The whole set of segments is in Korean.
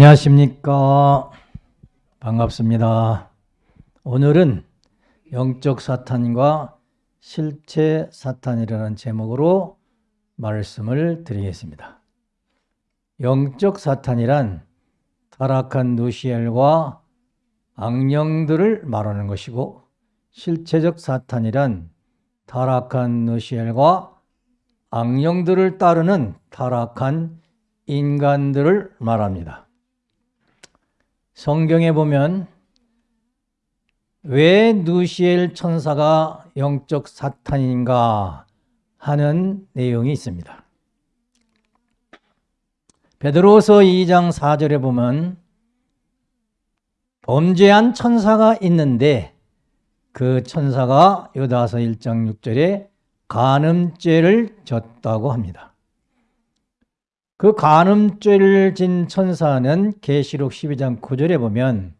안녕하십니까. 반갑습니다. 오늘은 영적 사탄과 실체 사탄이라는 제목으로 말씀을 드리겠습니다. 영적 사탄이란 타락한 누시엘과 악령들을 말하는 것이고 실체적 사탄이란 타락한 누시엘과 악령들을 따르는 타락한 인간들을 말합니다. 성경에 보면 왜 누시엘 천사가 영적 사탄인가 하는 내용이 있습니다. 베드로서 2장 4절에 보면 범죄한 천사가 있는데 그 천사가 요다서 1장 6절에 간음죄를 졌다고 합니다. 그 간음죄를 진 천사는 계시록 12장 9절에 보면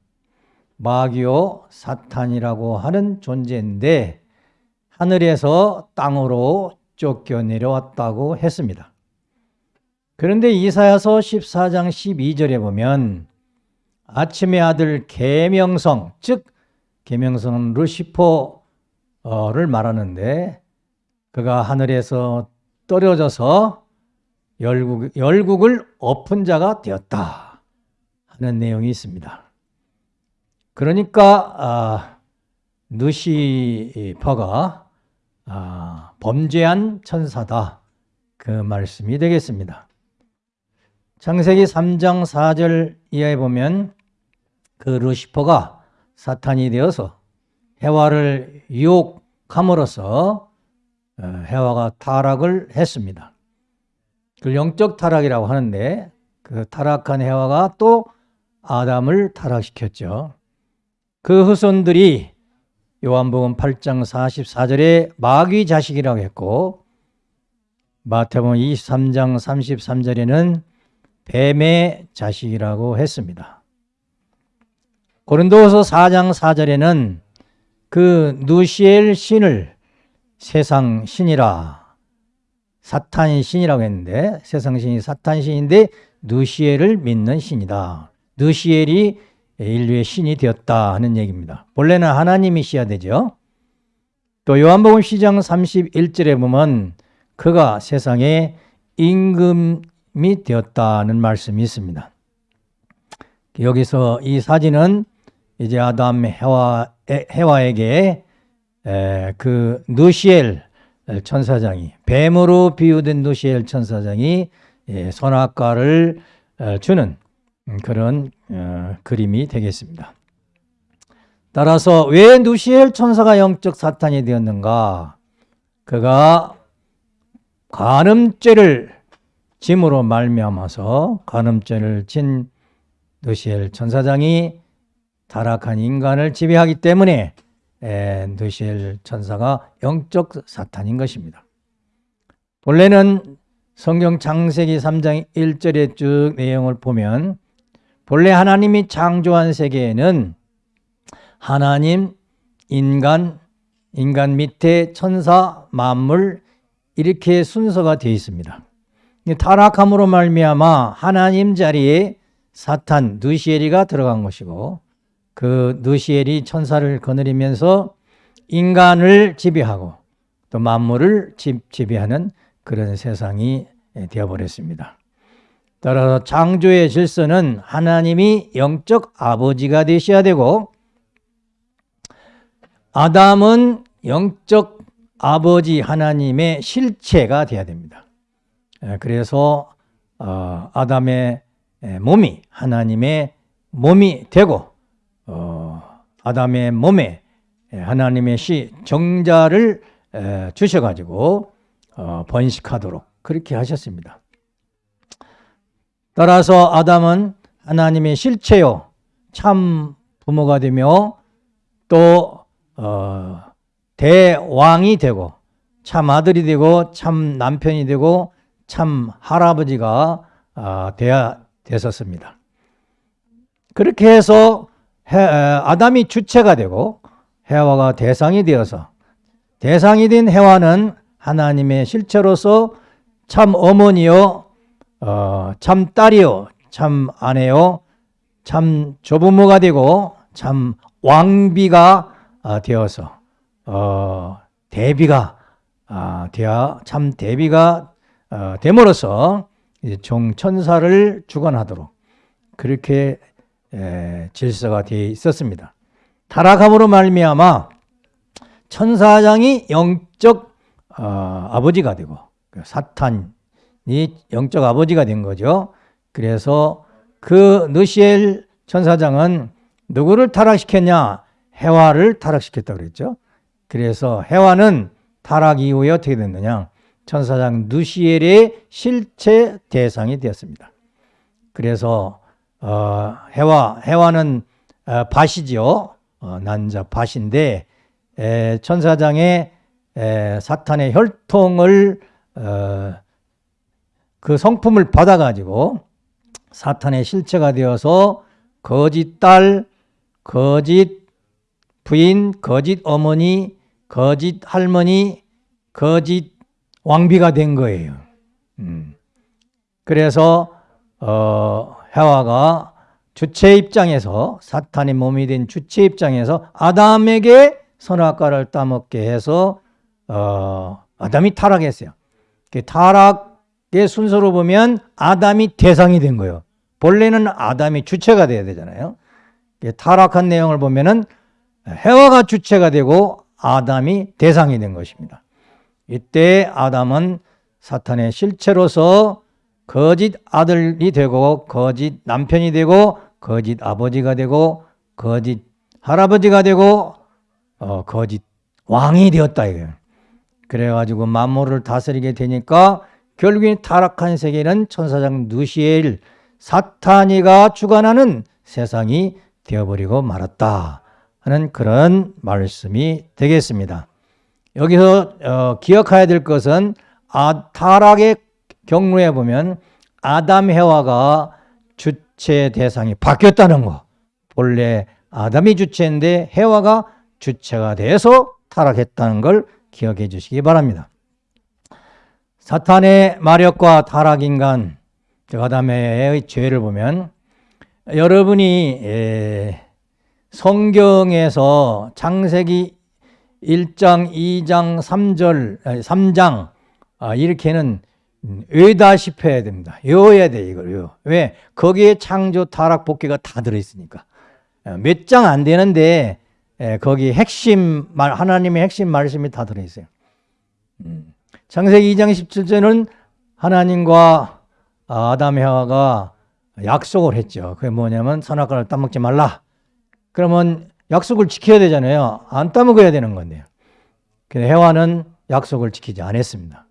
마귀오 사탄이라고 하는 존재인데 하늘에서 땅으로 쫓겨 내려왔다고 했습니다. 그런데 이사야서 14장 12절에 보면 아침의 아들 계명성 즉 계명성 루시퍼를 말하는데 그가 하늘에서 떨어져서 열국, 열국을 엎은 자가 되었다 하는 내용이 있습니다. 그러니까 아, 누시퍼가 아, 범죄한 천사다 그 말씀이 되겠습니다. 창세기 3장 4절 이하에 보면 그 루시퍼가 사탄이 되어서 해와를 유혹함으로써 어, 해와가 타락을 했습니다. 그 영적 타락이라고 하는데 그 타락한 해와가 또 아담을 타락시켰죠. 그 후손들이 요한복음 8장 44절에 마귀 자식이라고 했고 마태복음 23장 33절에는 뱀의 자식이라고 했습니다. 고린도서 4장 4절에는 그 누시엘 신을 세상 신이라 사탄 신이라고 했는데 세상 신이 사탄 신인데 누시엘을 믿는 신이다. 누시엘이 인류의 신이 되었다 하는 얘기입니다. 본래는 하나님이시야 되죠. 또 요한복음 시장 31절에 보면 그가 세상에 임금이 되었다는 말씀이 있습니다. 여기서 이 사진은 이제 아담 해와, 해와에게 그 누시엘 천사장이 뱀으로 비유된 누시엘 천사장이 예, 선악과를 어, 주는 그런 어, 그림이 되겠습니다. 따라서 왜 누시엘 천사가 영적 사탄이 되었는가? 그가 간음죄를 짐으로 말미암아서 간음죄를 진 누시엘 천사장이 타락한 인간을 지배하기 때문에 누시엘 천사가 영적 사탄인 것입니다. 본래는 성경 창세기 3장 1절의 쭉 내용을 보면 본래 하나님이 창조한 세계에는 하나님, 인간, 인간 밑에 천사, 만물 이렇게 순서가 되어 있습니다. 타락함으로 말미암아 하나님 자리에 사탄 누시엘이가 들어간 것이고 그 누시엘이 천사를 거느리면서 인간을 지배하고 또 만물을 지배하는 그런 세상이 되어버렸습니다. 따라서 창조의 질서는 하나님이 영적 아버지가 되셔야 되고 아담은 영적 아버지 하나님의 실체가 되어야 됩니다. 그래서 어, 아담의 몸이 하나님의 몸이 되고 어, 아담의 몸에 하나님의 시 정자를 주셔가지고 어, 번식하도록 그렇게 하셨습니다. 따라서 아담은 하나님의 실체요 참 부모가 되며 또 어, 대왕이 되고 참 아들이 되고 참 남편이 되고 참 할아버지가 어, 되야 됐었습니다. 그렇게 해서 아담이 주체가 되고 해와가 대상이 되어서 대상이 된 해와는 하나님의 실체로서 참 어머니요, 어, 참 딸이요, 참 아내요, 참 조부모가 되고 참 왕비가 아, 되어서 어, 대비가 아, 되어 참 대비가 어, 됨으로써 이제 종천사를 주관하도록 그렇게 에, 질서가 되어 있었습니다. 타락함으로 말미암아 천사장이 영적 어, 아버지가 되고 그 사탄이 영적 아버지가 된 거죠. 그래서 그 느시엘 천사장은 누구를 타락시켰냐? 해와를 타락시켰다 그랬죠. 그래서 해와는 타락 이후에 어떻게 됐느냐? 천사장 누시엘의 실체 대상이 되었습니다. 그래서 어, 해와 해와는 어, 밭이죠. 어, 난자 밭인데 에, 천사장의 에, 사탄의 혈통을 어, 그 성품을 받아가지고 사탄의 실체가 되어서 거짓 딸, 거짓 부인, 거짓 어머니, 거짓 할머니, 거짓 왕비가 된 거예요. 음. 그래서 어, 해와가 주체 입장에서 사탄의 몸이 된 주체 입장에서 아담에게 선악과를 따먹게 해서 어, 아담이 타락했어요. 그 타락의 순서로 보면 아담이 대상이 된 거예요. 본래는 아담이 주체가 돼야 되잖아요. 타락한 내용을 보면은 해와가 주체가 되고 아담이 대상이 된 것입니다. 이때 아담은 사탄의 실체로서 거짓 아들이 되고 거짓 남편이 되고 거짓 아버지가 되고 거짓 할아버지가 되고 어, 거짓 왕이 되었다 이거예요. 그래가지고 만물을 다스리게 되니까 결국엔 타락한 세계는 천사장 누시엘 사탄이가 주관하는 세상이 되어버리고 말았다 하는 그런 말씀이 되겠습니다. 여기서 어, 기억해야 될 것은 아, 타락의 경로에 보면 아담 해와가 주체 대상이 바뀌었다는 거. 본래 아담이 주체인데 해와가 주체가 돼서 타락했다는 걸 기억해 주시기 바랍니다. 사탄의 마력과 타락인간 아담의 죄를 보면 여러분이 성경에서 창세기 1장, 2장, 3절, 3장 이렇게는 외다시피 해야 됩니다. 외워야 돼 이걸 외워. 왜? 거기에 창조, 타락, 복귀가 다 들어있으니까. 몇 장 안 되는데 거기 핵심 말 하나님의 핵심 말씀이 다 들어있어요. 음. 창세기 2장 17절은 하나님과 아담 해와가 약속을 했죠. 그게 뭐냐면 선악과를 따먹지 말라. 그러면 약속을 지켜야 되잖아요. 안 따먹어야 되는 건데요. 근데 해와는 약속을 지키지 않았습니다.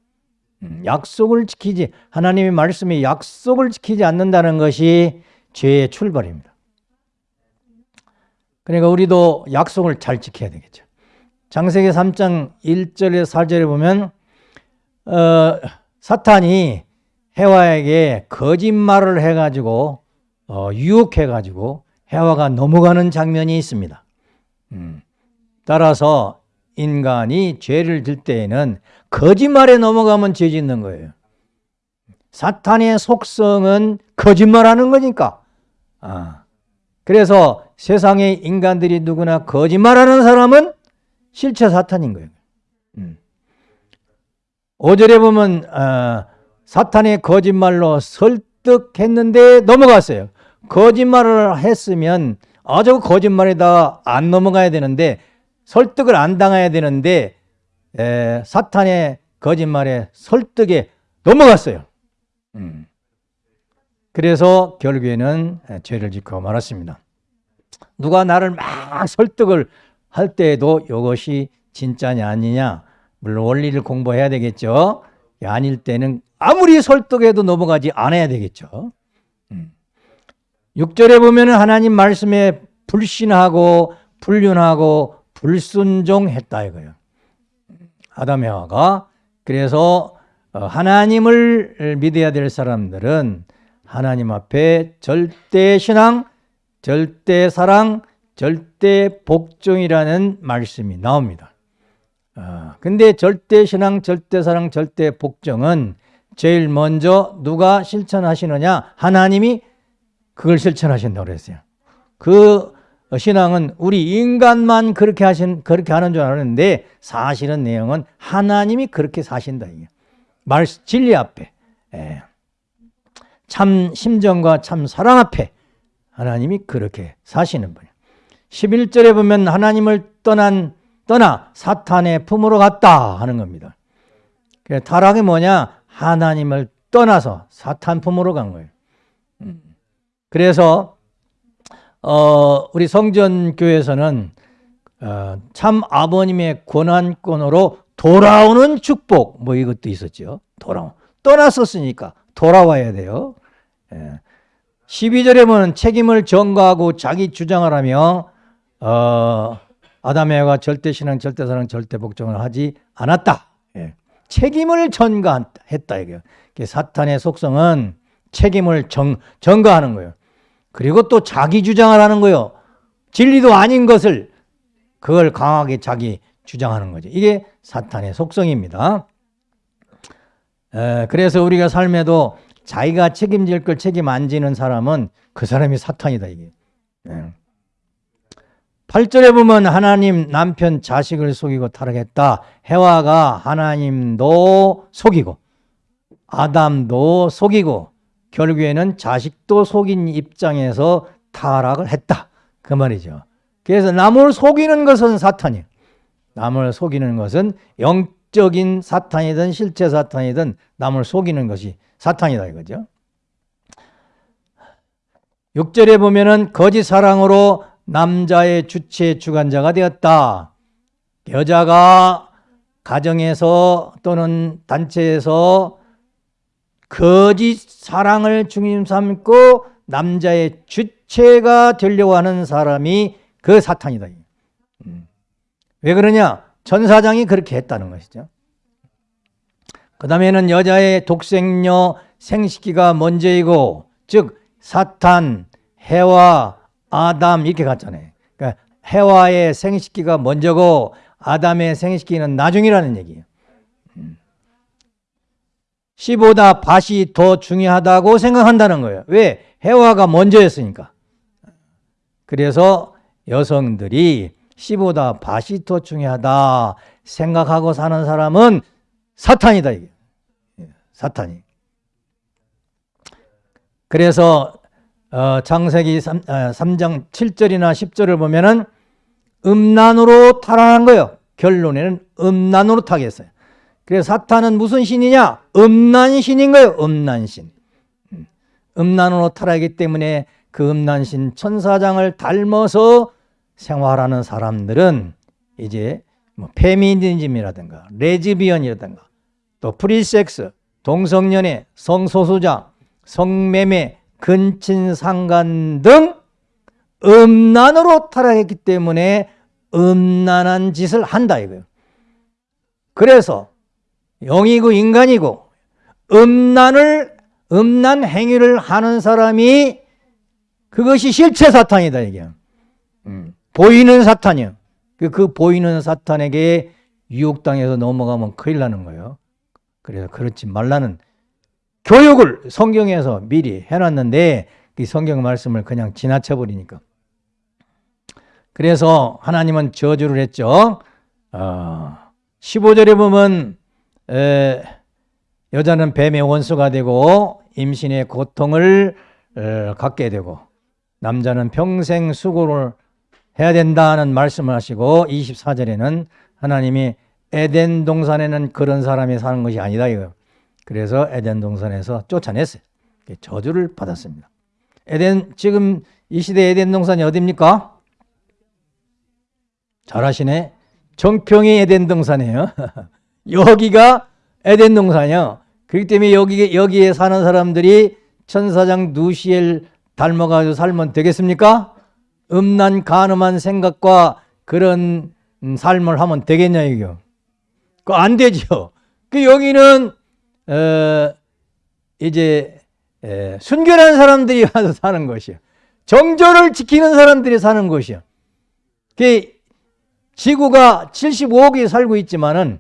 음, 약속을 지키지 하나님의 말씀에 약속을 지키지 않는다는 것이 죄의 출발입니다. 그러니까 우리도 약속을 잘 지켜야 되겠죠. 장세기 3장 1절에 4절에 보면 어, 사탄이 해와에게 거짓말을 해가지고 어, 유혹해가지고 해와가 넘어가는 장면이 있습니다. 음. 따라서 인간이 죄를 질 때에는 거짓말에 넘어가면 죄 짓는 거예요. 사탄의 속성은 거짓말하는 거니까. 아. 그래서 세상의 인간들이 누구나 거짓말하는 사람은 실체 사탄인 거예요. 음. 5절에 보면 어, 사탄의 거짓말로 설득했는데 넘어갔어요. 거짓말을 했으면 아저 거짓말에다 안 넘어가야 되는데 설득을 안 당해야 되는데 에, 사탄의 거짓말에 설득에 넘어갔어요. 음. 그래서 결국에는 죄를 짓고 말았습니다. 누가 나를 막 설득을 할 때에도 이것이 진짜냐 아니냐 물론 원리를 공부해야 되겠죠. 아닐 때는 아무리 설득해도 넘어가지 않아야 되겠죠. 6절에 음. 보면 하나님 말씀에 불신하고 불륜하고 불순종했다 이거예요. 아담 해와가 그래서 어, 하나님을 믿어야 될 사람들은 하나님 앞에 절대 신앙, 절대 사랑, 절대 복종이라는 말씀이 나옵니다. 어, 근데 절대 신앙, 절대 사랑, 절대 복종은 제일 먼저 누가 실천하시느냐? 하나님이 그걸 실천하신다고 그랬어요. 그 신앙은 우리 인간만 그렇게 하신 그렇게 하는 줄 알았는데 사실은 내용은 하나님이 그렇게 사신다 이게 말 진리 앞에 예. 참 심정과 참 사랑 앞에 하나님이 그렇게 사시는 분이에요. 11절에 보면 하나님을 떠난 떠나 사탄의 품으로 갔다 하는 겁니다. 타락이 뭐냐? 하나님을 떠나서 사탄 품으로 간 거예요. 음. 그래서 어, 우리 성전교에서는 어, 참 아버님의 권한권으로 돌아오는 축복 뭐 이것도 있었죠. 돌아 떠났었으니까 돌아와야 돼요. 예. 12절에 보면 책임을 전가하고 자기 주장을 하며 어, 아담에가 절대신앙, 절대사랑, 절대복종을 하지 않았다. 예. 책임을 전가했다. 이게 사탄의 속성은 책임을 정, 전가하는 거예요. 그리고 또 자기 주장을 하는 거예요. 진리도 아닌 것을 그걸 강하게 자기 주장하는 거죠. 이게 사탄의 속성입니다. 에, 그래서 우리가 삶에도 자기가 책임질 걸 책임 안 지는 사람은 그 사람이 사탄이다 이게. 예. 8절에 보면 하나님 남편 자식을 속이고 타락했다. 해와가 하나님도 속이고 아담도 속이고 결국에는 자식도 속인 입장에서 타락을 했다. 그 말이죠. 그래서 남을 속이는 것은 사탄이에요. 남을 속이는 것은 영적인 사탄이든 실제 사탄이든 남을 속이는 것이 사탄이다 이거죠. 6절에 보면은 거짓 사랑으로 남자의 주체 주관자가 되었다. 여자가 가정에서 또는 단체에서 거짓 사랑을 중심 삼고 남자의 주체가 되려고 하는 사람이 그 사탄이다. 음. 왜 그러냐? 전사장이 그렇게 했다는 것이죠. 그 다음에는 여자의 독생녀 생식기가 먼저이고 즉 사탄, 해와, 아담 이렇게 갔잖아요. 그러니까 해와의 생식기가 먼저고 아담의 생식기는 나중이라는 얘기예요. 씨보다 밭이 더 중요하다고 생각한다는 거예요. 왜? 해와가 먼저였으니까. 그래서 여성들이 씨보다 밭이 더 중요하다 생각하고 사는 사람은 사탄이다. 이게. 사탄이. 그래서 어, 창세기 3, 어, 3장 7절이나 10절을 보면은 음란으로 타락한 거예요. 결론에는 음란으로 타겠어요. 그래서 사탄은 무슨 신이냐? 음란신인 거예요. 음란신. 음. 음란으로 타락하기 때문에 그 음란신 천사장을 닮아서 생활하는 사람들은 이제 뭐 페미니즘이라든가 레즈비언이라든가 또 프리섹스, 동성연애, 성소수자, 성매매, 근친상간 등 음란으로 타락했기 때문에 음란한 짓을 한다 이거예요. 그래서 영이고 인간이고 음란을 음란 행위를 하는 사람이 그것이 실체 사탄이다 이게. 음, 보이는 사탄이요. 그, 그 보이는 사탄에게 유혹당해서 넘어가면 큰일 나는 거예요. 그래서 그렇지 말라는 교육을 성경에서 미리 해놨는데 그 성경 말씀을 그냥 지나쳐 버리니까. 그래서 하나님은 저주를 했죠. 어, 15절에 보면 에, 여자는 뱀의 원수가 되고 임신의 고통을 에, 갖게 되고 남자는 평생 수고를 해야 된다는 말씀을 하시고 24절에는 하나님이 에덴 동산에는 그런 사람이 사는 것이 아니다 이거. 그래서 에덴 동산에서 쫓아냈어요. 저주를 받았습니다. 에덴 지금 이 시대 에덴 동산이 어디입니까? 잘하시네. 정평이 에덴 동산이에요. 여기가 에덴 동산이요. 그렇기 때문에 여기, 여기에 사는 사람들이 천사장 누시엘 닮아가지고 살면 되겠습니까? 음란 가늠한 생각과 그런 삶을 하면 되겠냐 이거. 그안 되죠. 그 여기는 어, 이제 에, 순결한 사람들이 와서 사는 것이요. 정절을 지키는 사람들이 사는 것이요. 그 지구가 75억이 살고 있지만은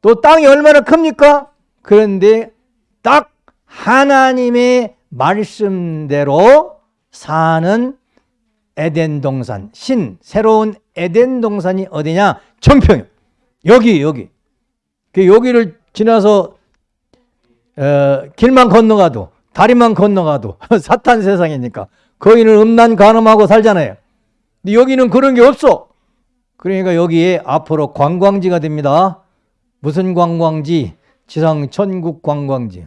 또 땅이 얼마나 큽니까? 그런데 딱 하나님의 말씀대로 사는 에덴 동산, 신, 새로운 에덴 동산이 어디냐? 청평. 여기, 여기. 그 여기를 지나서 어, 길만 건너가도 다리만 건너가도 사탄 세상이니까 거기는 음란 간음하고 살잖아요. 근데 여기는 그런 게 없어. 그러니까 여기에 앞으로 관광지가 됩니다. 무슨 관광지? 지상 천국 관광지.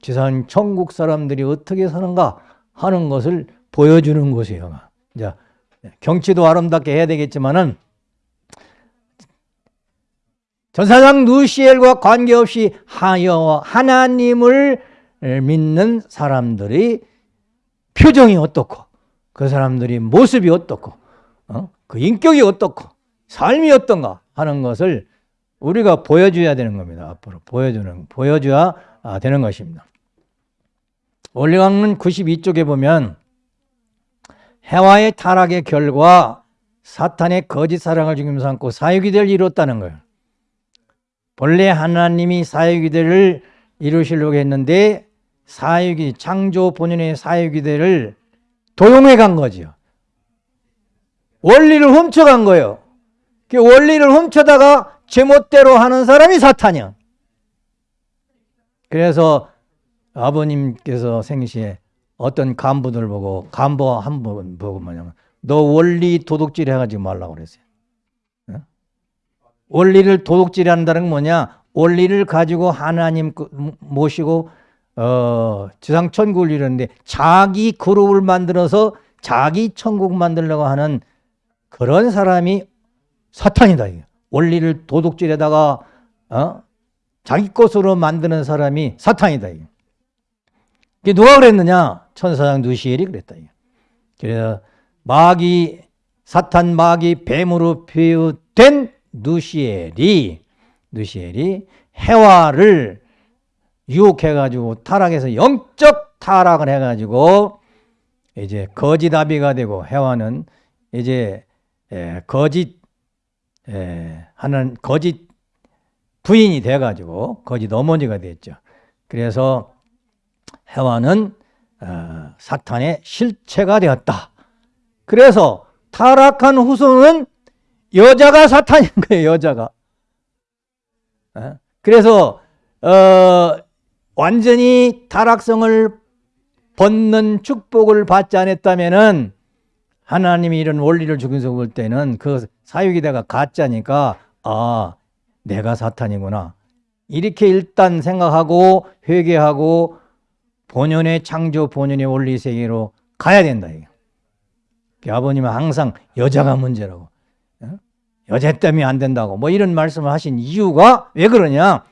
지상 천국 사람들이 어떻게 사는가 하는 것을 보여주는 곳이에요. 이제 경치도 아름답게 해야 되겠지만은 전사장 누시엘과 관계없이 하여 하나님을 믿는 사람들이 표정이 어떻고 그 사람들이 모습이 어떻고 어? 그 인격이 어떻고 삶이 어떤가 하는 것을 우리가 보여줘야 되는 겁니다. 앞으로 보여주는 보여줘야 아, 되는 것입니다. 원리강론 92쪽에 보면 해와의 타락의 결과 사탄의 거짓 사랑을 중심 삼고 사유기대를 이뤘다는 거예요. 본래 하나님이 사유기대를 이루시려고 했는데 사유기 창조 본연의 사유기대를 도용해 간 거지요. 원리를 훔쳐간 거예요. 그 원리를 훔쳐다가 제멋대로 하는 사람이 사탄이야. 그래서 아버님께서 생시에 어떤 간부들 보고 간부 한 분 보고 뭐냐면 너 원리 도둑질 해가지고 말라고 그랬어요. 원리를 도둑질 한다는 건 뭐냐? 원리를 가지고 하나님 그 모시고 어, 지상 천국을 이루는데 자기 그룹을 만들어서 자기 천국 만들려고 하는 그런 사람이 사탄이다. 원리를 도둑질에다가 어? 자기 것으로 만드는 사람이 사탄이다. 이게 누가 그랬느냐? 천사장 누시엘이 그랬다. 그래서 마귀 사탄 마귀 뱀으로 비유된 누시엘이 누시엘이 해와를 유혹해가지고 타락해서 영적 타락을 해가지고 이제 거짓 아비가 되고 해와는 이제 거짓 하는 거짓 부인이 돼가지고 거짓 어머니가 됐죠. 그래서 해와는 어, 사탄의 실체가 되었다. 그래서 타락한 후손은 여자가 사탄인 거예요. 여자가. 그래서 어, 완전히 타락성을 벗는 축복을 받지 않았다면은 하나님이 이런 원리를 주면서 볼 때는 그 사유기대가 가짜니까 아 내가 사탄이구나 이렇게 일단 생각하고 회개하고 본연의 창조 본연의 원리 세계로 가야 된다. 아버님은 항상 여자가 문제라고 어? 여자 때문에 안 된다고 뭐 이런 말씀을 하신 이유가 왜 그러냐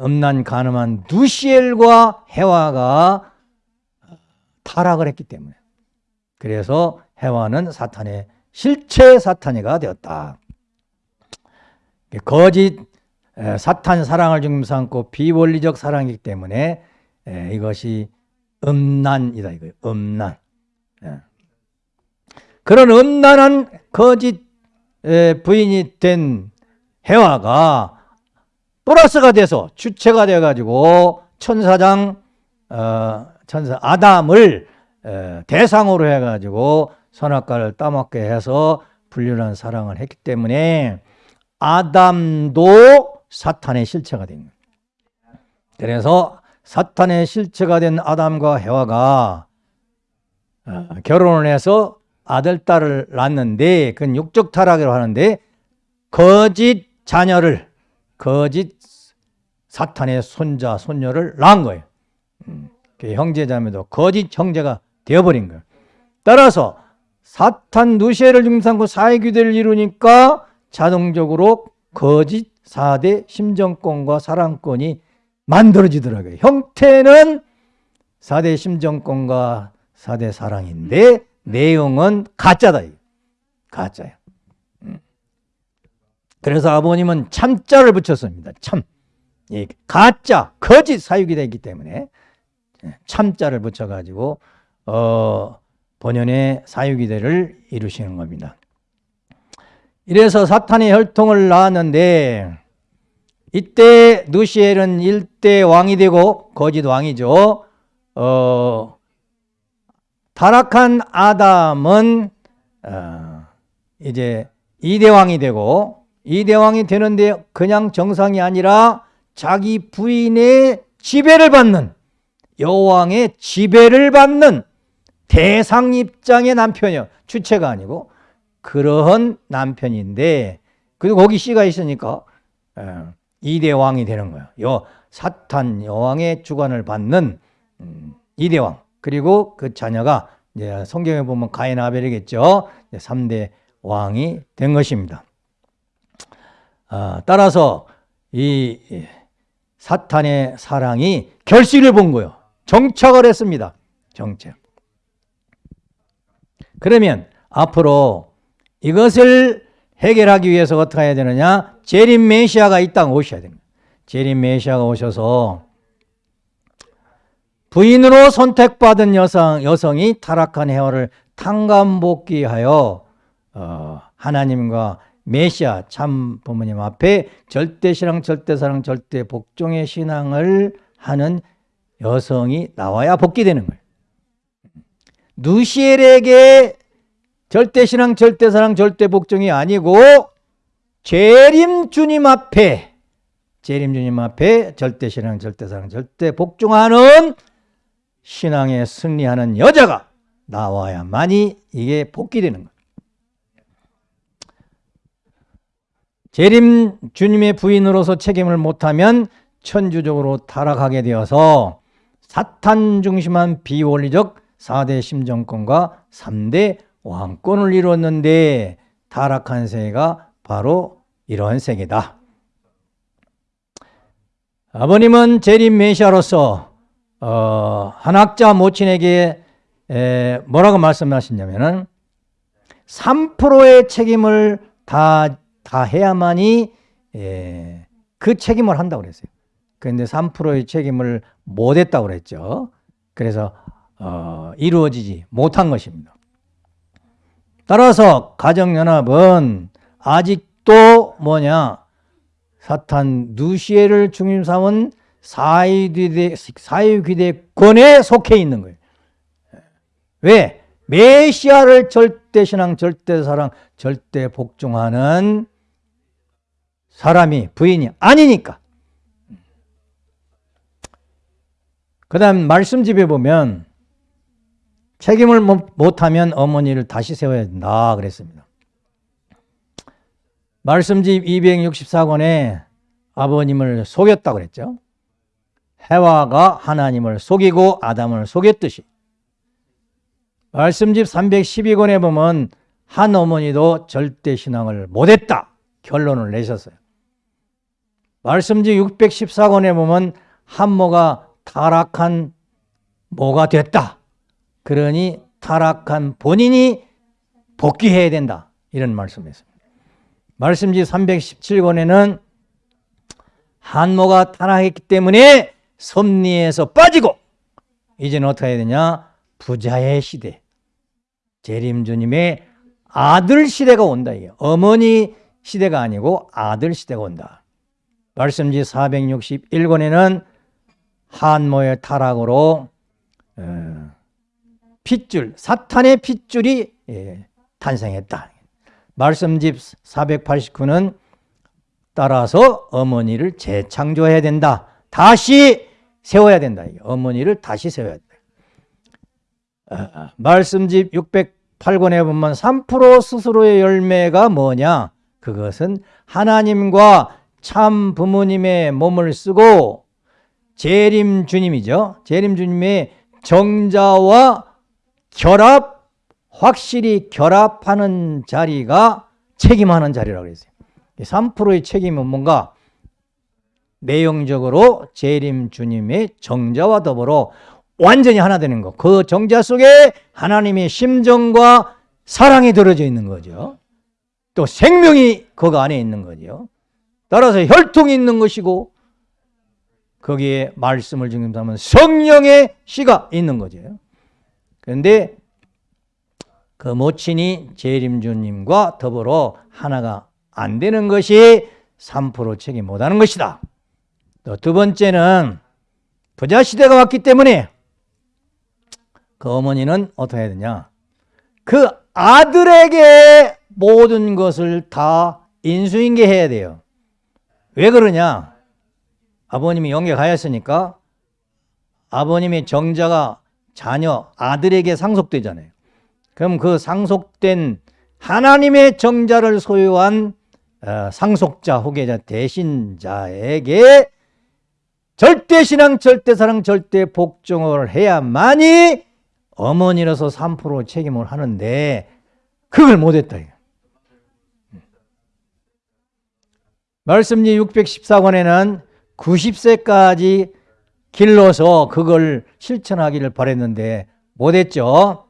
음란 가늠한 누시엘과 해와가 타락을 했기 때문에 그래서 해와는 사탄의 실체 사탄이가 되었다. 거짓 사탄 사랑을 중심 삼고 비원리적 사랑이기 때문에 이것이 음란이다 이거예요. 음란. 그런 음란한 거짓 부인이 된 해와가 플러스가 돼서 주체가 돼가지고 천사장 어, 천사 아담을 에, 대상으로 해가지고 선악과를 따먹게 해서 불륜한 사랑을 했기 때문에 아담도 사탄의 실체가 된 거예요. 그래서 사탄의 실체가 된 아담과 해와가 어, 결혼을 해서 아들, 딸을 낳는데 그건 육적 타락이라고 하는데 거짓 자녀를 거짓 사탄의 손자, 손녀를 낳은 거예요. 음, 그 형제자매도 거짓 형제가 되어버린 거예요. 따라서 사탄 누시엘을 중삼고 사회규대를 이루니까 자동적으로 거짓 4대 심정권과 사랑권이 만들어지더라고요. 형태는 4대 심정권과 4대 사랑인데 내용은 가짜다. 가짜예요. 음. 그래서 아버님은 참자를 붙였습니다. 참. 가짜, 거짓 사육이 되기 때문에 참자를 붙여가지고 어, 본연의 사육이대를 이루시는 겁니다. 이래서 사탄의 혈통을 낳았는데 이때 누시엘은 일대 왕이 되고 거짓 왕이죠. 어, 타락한 아담은 어, 이제 이대왕이 되고 이대왕이 되는데 그냥 정상이 아니라 자기 부인의 지배를 받는 여왕의 지배를 받는 대상 입장의 남편이요. 주체가 아니고 그러한 남편인데 그리고 거기 씨가 있으니까 어, 이대왕이 되는 거예요. 요 사탄 여왕의 주관을 받는 음, 이대왕 그리고 그 자녀가 이제 성경에 보면 가인 아벨이겠죠. 3대 왕이 된 것입니다. 아, 따라서 이 사탄의 사랑이 결실을 본 거예요. 정착을 했습니다. 정착. 그러면 앞으로 이것을 해결하기 위해서 어떻게 해야 되느냐? 재림 메시아가 이 땅 오셔야 됩니다. 재림 메시아가 오셔서 부인으로 선택받은 여성, 여성이 타락한 해화를 탕감복귀하여 어, 하나님과 메시아 참 부모님 앞에 절대신앙 절대사랑 절대복종의 신앙을 하는 여성이 나와야 복귀되는 거예요. 누시엘에게 절대신앙 절대사랑 절대복종이 아니고 재림 주님 앞에 재림 주님 앞에 절대신앙 절대사랑 절대복종하는 신앙에 승리하는 여자가 나와야만이 이게 복귀되는 거예요. 재림 주님의 부인으로서 책임을 못하면 천주적으로 타락하게 되어서 사탄 중심한 비원리적 4대 심정권과 3대 왕권을 이루었는데 타락한 세계가 바로 이러한 세계다. 아버님은 재림 메시아로서 어, 한 학자 모친에게 에, 뭐라고 말씀하시냐면은 3%의 책임을 다, 다 해야만이 에, 그 책임을 한다고 그랬어요. 그런데 3%의 책임을 못 했다고 그랬죠. 그래서 어, 이루어지지 못한 것입니다. 따라서 가정연합은 아직도 뭐냐 사탄 누시에를 중심 삼은 사회귀대권에 속해 있는 거예요. 왜? 메시아를 절대신앙, 절대사랑, 절대복종하는 사람이 부인이 아니니까. 그 다음 말씀집에 보면 책임을 못하면 어머니를 다시 세워야 된다 그랬습니다. 말씀집 264권에 아버님을 속였다고 그랬죠. 해와가 하나님을 속이고 아담을 속였듯이 말씀집 312권에 보면 한 어머니도 절대 신앙을 못했다 결론을 내셨어요. 말씀집 614권에 보면 한모가 타락한 모가 됐다. 그러니 타락한 본인이 복귀해야 된다. 이런 말씀이었습니다. 말씀지 317권에는 한모가 타락했기 때문에 섭리에서 빠지고 이제는 어떻게 해야 되냐? 부자의 시대. 재림주님의 아들 시대가 온다. 이게. 어머니 시대가 아니고 아들 시대가 온다. 말씀지 461권에는 한모의 타락으로 어, 핏줄, 사탄의 핏줄이 예, 탄생했다. 말씀집 489는 따라서 어머니를 재창조해야 된다. 다시 세워야 된다. 어머니를 다시 세워야 된다. 아, 말씀집 608권에 보면 3% 스스로의 열매가 뭐냐? 그것은 하나님과 참 부모님의 몸을 쓰고 재림 주님이죠. 재림 주님의 정자와 결합, 확실히 결합하는 자리가 책임하는 자리라고 그랬어요. 3%의 책임은 뭔가 내용적으로 재림 주님의 정자와 더불어 완전히 하나 되는 것. 그 정자 속에 하나님의 심정과 사랑이 들어져 있는 거죠. 또 생명이 그 안에 있는 거죠. 따라서 혈통이 있는 것이고 거기에 말씀을 중심하면 성령의 씨가 있는 거죠. 그런데 그 모친이 재림주님과 더불어 하나가 안 되는 것이 3% 책임 못하는 것이다. 또 두 번째는 부자 시대가 왔기 때문에 그 어머니는 어떻게 해야 되냐? 그 아들에게 모든 것을 다 인수인계해야 돼요. 왜 그러냐? 아버님이 영계 가였으니까 아버님의 정자가 자녀 아들에게 상속되잖아요. 그럼 그 상속된 하나님의 정자를 소유한 어, 상속자, 후계자, 대신자에게 절대 신앙, 절대 사랑, 절대 복종을 해야만이 어머니로서 3% 책임을 하는데 그걸 못했다. 말씀지 614권에는 90세까지 길러서 그걸 실천하기를 바랬는데 못했죠.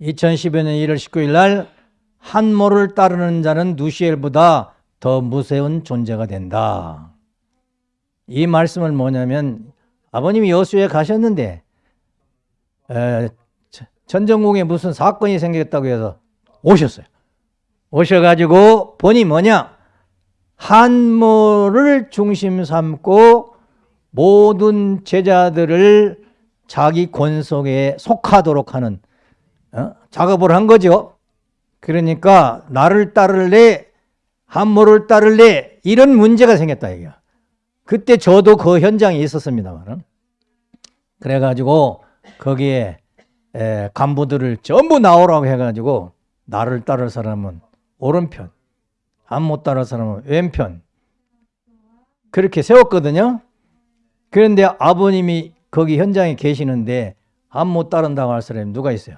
2015년 1월 19일 날 한모를 따르는 자는 누시엘보다 더 무서운 존재가 된다. 이 말씀은 뭐냐면 아버님이 여수에 가셨는데 에, 전정국에 무슨 사건이 생겼다고 해서 오셨어요. 오셔가지고 보니 뭐냐 한모를 중심 삼고 모든 제자들을 자기 권속에 속하도록 하는 어? 작업을 한 거죠. 그러니까 나를 따를래 한모를 따를래 이런 문제가 생겼다 이게. 그때 저도 그 현장에 있었습니다만 그래가지고 거기에 에, 간부들을 전부 나오라고 해가지고 나를 따를 사람은 오른편 한못 따를 사람은 왼편 그렇게 세웠거든요. 그런데 아버님이 거기 현장에 계시는데 한못 따른다고 할 사람이 누가 있어요?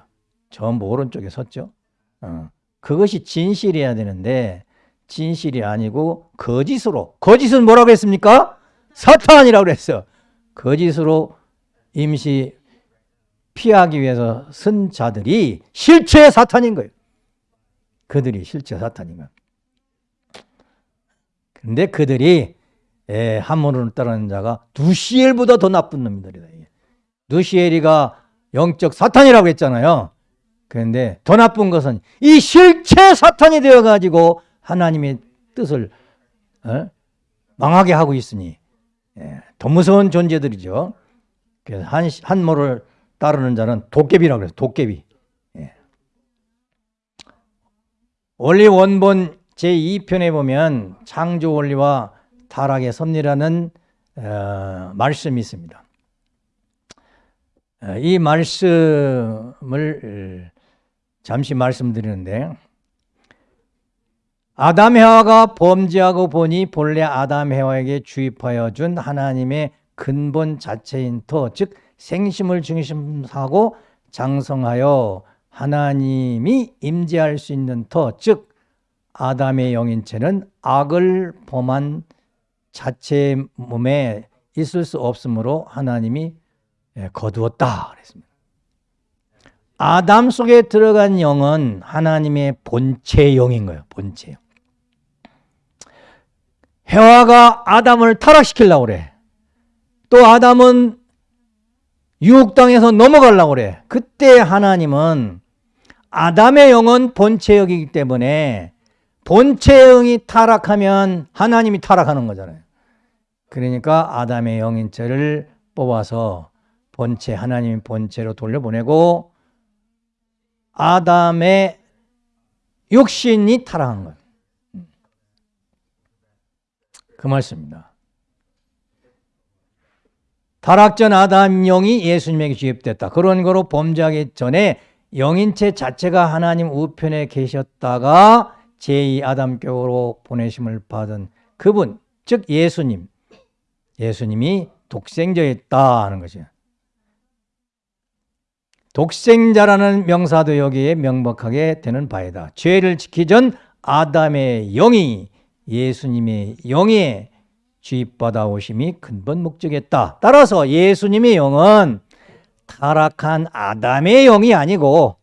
전부 오른쪽에 섰죠. 어. 그것이 진실이어야 되는데 진실이 아니고 거짓으로 거짓은 뭐라고 했습니까? 사탄이라고 그랬어. 거짓으로 임시 피하기 위해서 쓴 자들이 실체 사탄인 거예요. 그들이 실체 사탄인 거예요. 근데 그들이 예, 한문을 따르는 자가 누시엘보다 더 나쁜 놈들이다. 누시엘이가 영적 사탄이라고 했잖아요. 그런데 더 나쁜 것은 이 실체 사탄이 되어가지고 하나님의 뜻을 어? 망하게 하고 있으니 예, 더 무서운 존재들이죠. 그래서 한, 한모를 따르는 자는 도깨비라고 그래요. 도깨비. 예. 원리 원본 제2편에 보면 창조 원리와 타락의 섭리라는 어, 말씀이 있습니다. 어, 이 말씀을 잠시 말씀드리는데 아담 해와가 범죄하고 보니 본래 아담 해와에게 주입하여 준 하나님의 근본 자체인 터, 즉 생심을 중심하고 장성하여 하나님이 임재할 수 있는 터, 즉 아담의 영인체는 악을 범한 자체 몸에 있을 수 없으므로 하나님이 예, 거두었다 그랬습니다. 아담 속에 들어간 영은 하나님의 본체 영인 거예요. 본체 영. 해와가 아담을 타락시키려고 그래. 또 아담은 유혹 당해서 넘어가려고 그래. 그때 하나님은 아담의 영은 본체 영이기 때문에 본체 영이 타락하면 하나님이 타락하는 거잖아요. 그러니까 아담의 영인체를 뽑아서 본체 하나님 본체로 돌려보내고 아담의 육신이 타락한 것. 그 말씀입니다. 타락전 아담 영이 예수님에게 주입됐다. 그런 거로 범죄하기 전에 영인체 자체가 하나님 우편에 계셨다가 제2 아담교로 보내심을 받은 그분, 즉 예수님. 예수님이 독생자였다 하는 것이에요. 독생자라는 명사도 여기에 명백하게 되는 바이다. 죄를 지키 전 아담의 영이 예수님의 영에 주입받아 오심이 근본 목적이었다. 따라서 예수님의 영은 타락한 아담의 영이 아니고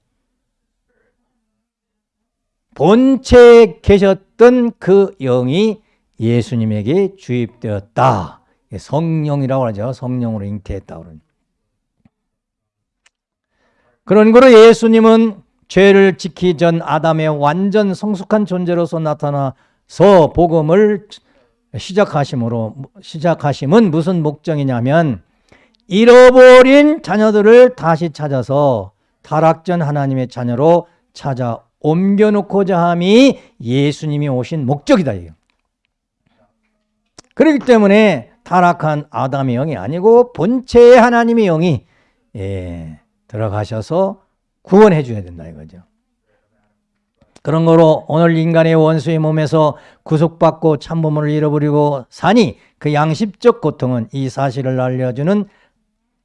본체에 계셨던 그 영이 예수님에게 주입되었다. 성령이라고 하죠. 성령으로 잉태했다. 그런 거로 예수님은 죄를 지키 전 아담의 완전 성숙한 존재로서 나타나 서 복음을 시작하심으로 시작하심은 무슨 목적이냐면 잃어버린 자녀들을 다시 찾아서 타락전 하나님의 자녀로 찾아 옮겨놓고자 함이 예수님이 오신 목적이다. 이거. 그렇기 때문에 타락한 아담의 영이 아니고 본체의 하나님의 영이 예, 들어가셔서 구원해 줘야 된다 이거죠. 그런 거로 오늘 인간의 원수의 몸에서 구속받고 참부모를 잃어버리고 사니 그 양심적 고통은 이 사실을 알려주는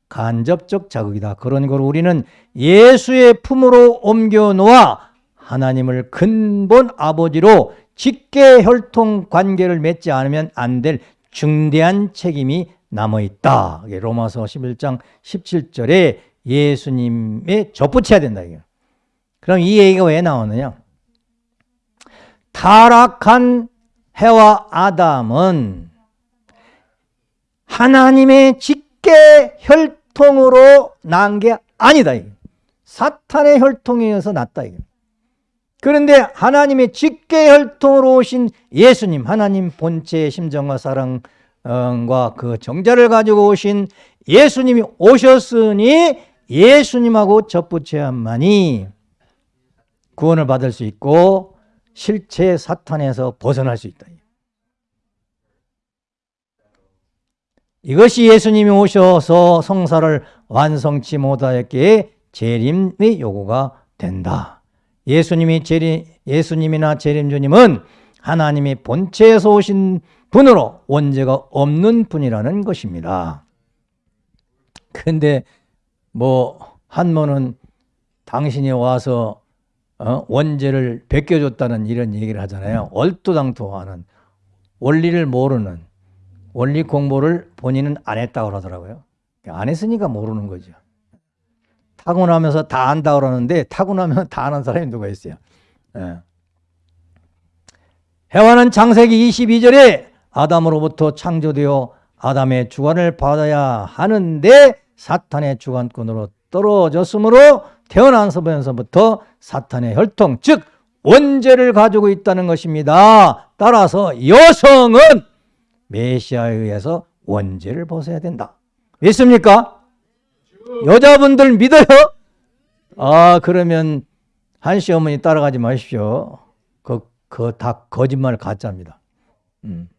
간접적 자극이다. 그런 걸 우리는 예수의 품으로 옮겨 놓아 하나님을 근본 아버지로 직계 혈통 관계를 맺지 않으면 안 될 중대한 책임이 남아 있다. 로마서 11장 17절에 예수님에 접붙여야 된다. 그럼 이 얘기가 왜 나오느냐? 타락한 해와 아담은 하나님의 직계 혈통으로 난 게 아니다. 사탄의 혈통에 의해서 났다. 그런데 하나님의 직계 혈통으로 오신 예수님, 하나님 본체의 심정과 사랑과 그 정자를 가지고 오신 예수님이 오셨으니 예수님하고 접붙여야만이 구원을 받을 수 있고 실체 사탄에서 벗어날 수 있다. 이것이 예수님이 오셔서 성사를 완성치 못하였기에 재림의 요구가 된다. 예수님이 재림, 예수님이나 재림주님은 하나님의 본체에서 오신 분으로 원죄가 없는 분이라는 것입니다. 근데 뭐 한모는 당신이 와서 어? 원죄를 베껴줬다는 이런 얘기를 하잖아요. 얼토당토하는 원리를 모르는 원리 공부를 본인은 안 했다고 그러더라고요. 안 했으니까 모르는 거죠. 타고나면서 다 안다 그러는데 타고나면 다 아는 사람이 누가 있어요. 예. 해와는 창세기 22절에 아담으로부터 창조되어 아담의 주관을 받아야 하는데 사탄의 주관권으로 떨어졌으므로 태어난 서부터 사탄의 혈통 즉 원죄를 가지고 있다는 것입니다. 따라서 여성은 메시아에 의해서 원죄를 벗어야 된다. 믿습니까? 여자분들 믿어요? 아 그러면 한시 어머니 따라가지 마십시오. 그 그 다 거짓말 가짜입니다. 음.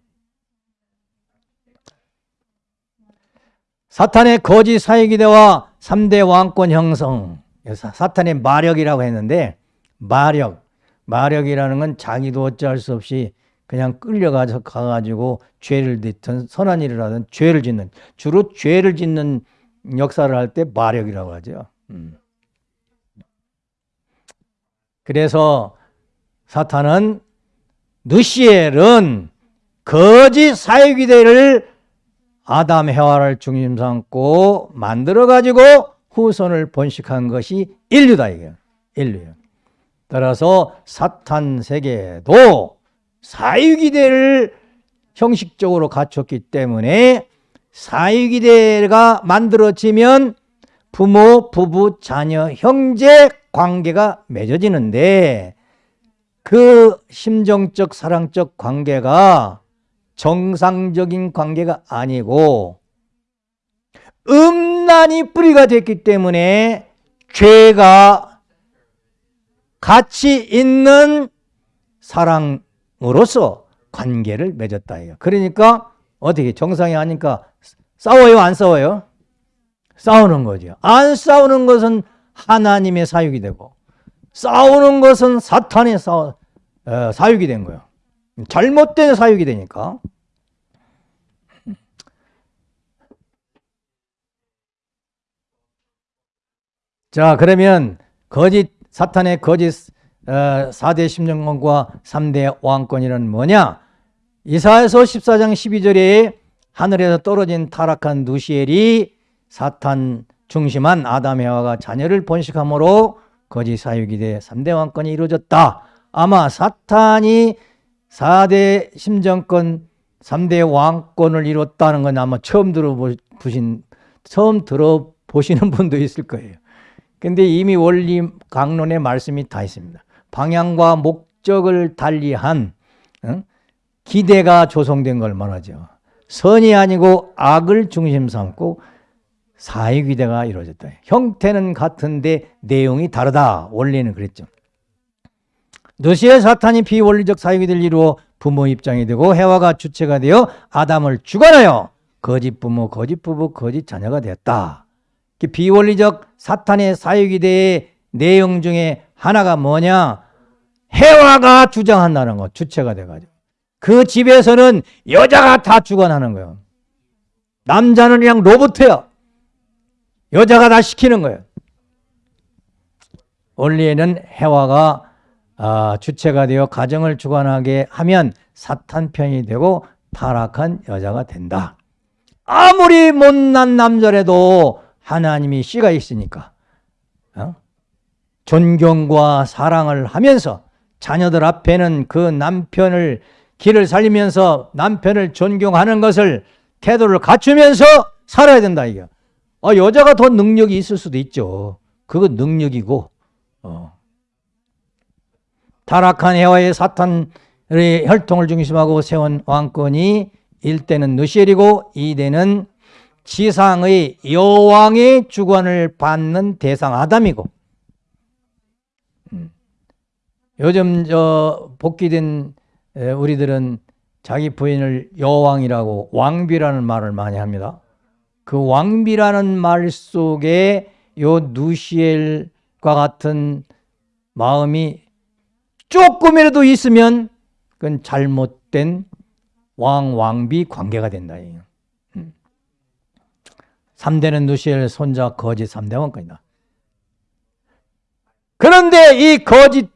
사탄의 거짓 사이기대와 3대 왕권 형성 사탄의 마력이라고 했는데 마력 마력이라는 건 자기도 어찌할 수 없이 그냥 끌려가서 가가지고 죄를 짓든 선한 일을 하든 죄를 짓는 주로 죄를 짓는 역사를 할 때 마력이라고 하죠. 음. 그래서 사탄은 느시엘은 거짓 사회기대를 아담 해와를 중심 삼고 만들어 가지고 후손을 번식한 것이 인류다 이게 인류예요. 따라서 사탄 세계도 사유기대를 형식적으로 갖췄기 때문에 사유기대가 만들어지면 부모, 부부, 자녀, 형제 관계가 맺어지는데 그 심정적, 사랑적 관계가 정상적인 관계가 아니고 음란이 뿌리가 됐기 때문에 죄가 같이 있는 사랑으로서 관계를 맺었다. 그러니까 어떻게 정상이 아니까 싸워요? 안 싸워요? 싸우는 거죠. 안 싸우는 것은 하나님의 사육이 되고 싸우는 것은 사탄의 사, 어, 사육이 된 거예요. 잘못된 사육이 되니까. 자 그러면 거짓 사탄의 거짓 어, 4대 심정권과 3대 왕권이란 뭐냐? 이사야서 14장 12절에 하늘에서 떨어진 타락한 누시엘이 사탄 중심한 아담 해와가 자녀를 번식함으로 거짓 돼 3대 왕권이 이루어졌다. 아마 사탄이 4대 심정권 3대 왕권을 이뤘다는 건 아마 처음 들어보신 처음 들어보시는 분도 있을 거예요. 근데 이미 원리 강론의 말씀이 다 있습니다. 방향과 목적을 달리한 응? 기대가 조성된 걸 말하죠. 선이 아니고 악을 중심 삼고 사회귀대가 이루어졌다. 형태는 같은데 내용이 다르다. 원리는 그랬죠. 너시의 사탄이 비원리적 사회귀대를 이루어 부모 입장이 되고 해와가 주체가 되어 아담을 주관하여 거짓 부모, 거짓 부부, 거짓 자녀가 되었다. 비원리적 사탄의 사회귀대의 내용 중에 하나가 뭐냐? 해와가 주장한다는 거, 주체가 돼가지고. 그 집에서는 여자가 다 주관하는 거예요. 남자는 그냥 로봇이야. 여자가 다 시키는 거예요. 원리에는 해와가 아, 주체가 되어 가정을 주관하게 하면 사탄 편이 되고 타락한 여자가 된다. 아무리 못난 남자라도 하나님이 씨가 있으니까 어? 존경과 사랑을 하면서 자녀들 앞에는 그 남편을 길을 살리면서 남편을 존경하는 것을 태도를 갖추면서 살아야 된다 이게. 아, 여자가 더 능력이 있을 수도 있죠. 그건 능력이고 어. 타락한 해와의 사탄의 혈통을 중심하고 세운 왕권이 1대는 느시엘이고 2대는 지상의 여왕의 주관을 받는 대상 아담이고 음. 요즘 저 복귀된 우리들은 자기 부인을 여왕이라고 왕비라는 말을 많이 합니다. 그 왕비라는 말 속에 요 누시엘과 같은 마음이 조금이라도 있으면 그건 잘못된 왕, 왕비 관계가 된다. 3대는 음. 누시엘 손자 거짓 3대 왕권이다. 그런데 이 거짓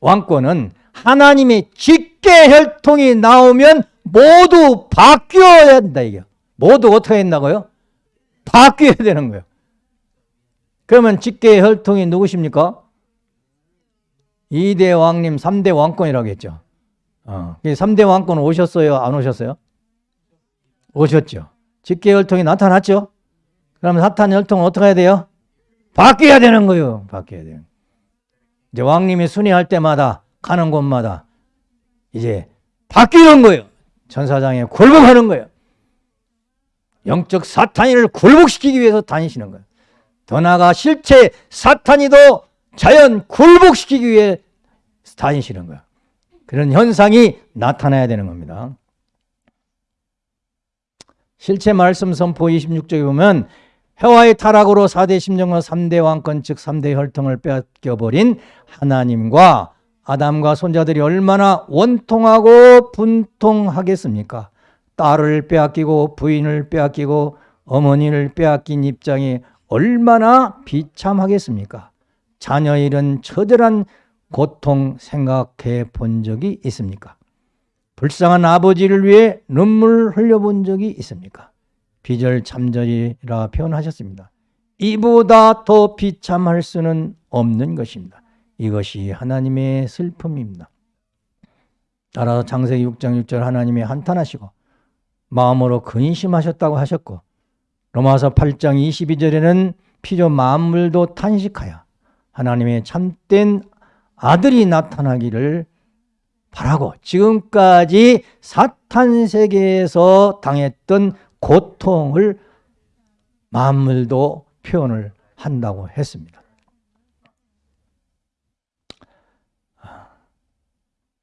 왕권은 하나님의 직계 혈통이 나오면 모두 바뀌어야 된다 이게. 모두 어떻게 했나고요? 바뀌어야 되는 거예요. 그러면 직계 혈통이 누구십니까? 2대 왕님 3대 왕권이라고 했죠. 어. 3대 왕권 오셨어요? 안 오셨어요? 오셨죠. 직계 혈통이 나타났죠? 그러면 사탄 혈통은 어떻게 해야 돼요? 바뀌어야 되는 거예요. 바뀌어야 돼요. 이제 왕님이 순회할 때마다 가는 곳마다 이제 바뀌는 거예요. 천사장에 굴복하는 거예요. 영적 사탄이를 굴복시키기 위해서 다니시는 거예요. 더 나아가 실체 사탄이도 자연 굴복시키기 위해 다니시는 거예요. 그런 현상이 나타나야 되는 겁니다. 실체 말씀 선포 26쪽에 보면 해와의 타락으로 4대 심정과 3대 왕권 즉 3대 혈통을 뺏겨버린 하나님과 아담과 손자들이 얼마나 원통하고 분통하겠습니까? 딸을 빼앗기고 부인을 빼앗기고 어머니를 빼앗긴 입장이 얼마나 비참하겠습니까? 자녀 잃은 처절한 고통 생각해 본 적이 있습니까? 불쌍한 아버지를 위해 눈물 흘려본 적이 있습니까? 비절 참절이라 표현하셨습니다. 이보다 더 비참할 수는 없는 것입니다. 이것이 하나님의 슬픔입니다. 따라서 창세기 6장 6절 하나님이 한탄하시고 마음으로 근심하셨다고 하셨고 로마서 8장 22절에는 피조 만물도 탄식하여 하나님의 참된 아들이 나타나기를 바라고 지금까지 사탄 세계에서 당했던 고통을 만물도 표현을 한다고 했습니다.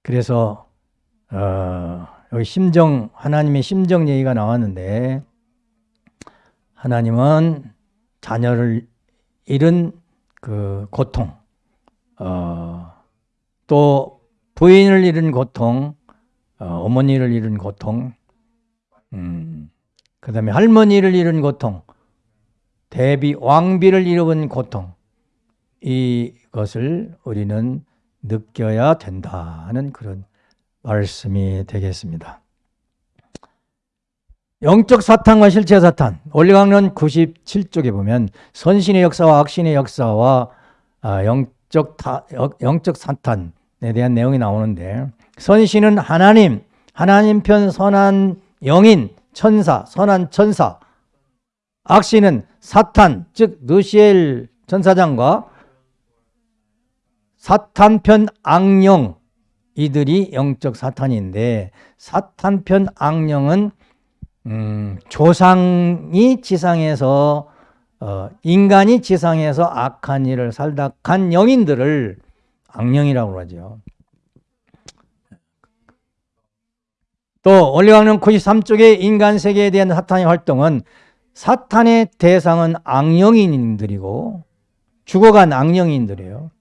그래서 어, 여기 심정 하나님의 심정 얘기가 나왔는데 하나님은 자녀를 잃은 그 고통, 어, 또 부인을 잃은 고통, 어, 머니를 잃은 고통, 음, 그 다음에 할머니를 잃은 고통, 대비 왕비를 잃은 고통, 이것을 우리는 느껴야 된다는 그런 말씀이 되겠습니다. 영적 사탄과 실체 사탄 올리강론 97쪽에 보면 선신의 역사와 악신의 역사와 아, 영적, 타, 영적 사탄에 대한 내용이 나오는데 선신은 하나님, 하나님 편 선한 영인, 천사, 선한 천사 악신은 사탄, 즉 느시엘 전사장과 사탄편 악령 이들이 영적 사탄인데 사탄편 악령은 음, 조상이 지상에서 어, 인간이 지상에서 악한 일을 살다 간 영인들을 악령이라고 하죠. 또 올리강론 93쪽의 인간 세계에 대한 사탄의 활동은 사탄의 대상은 악령인들이고 죽어간 악령인들이에요.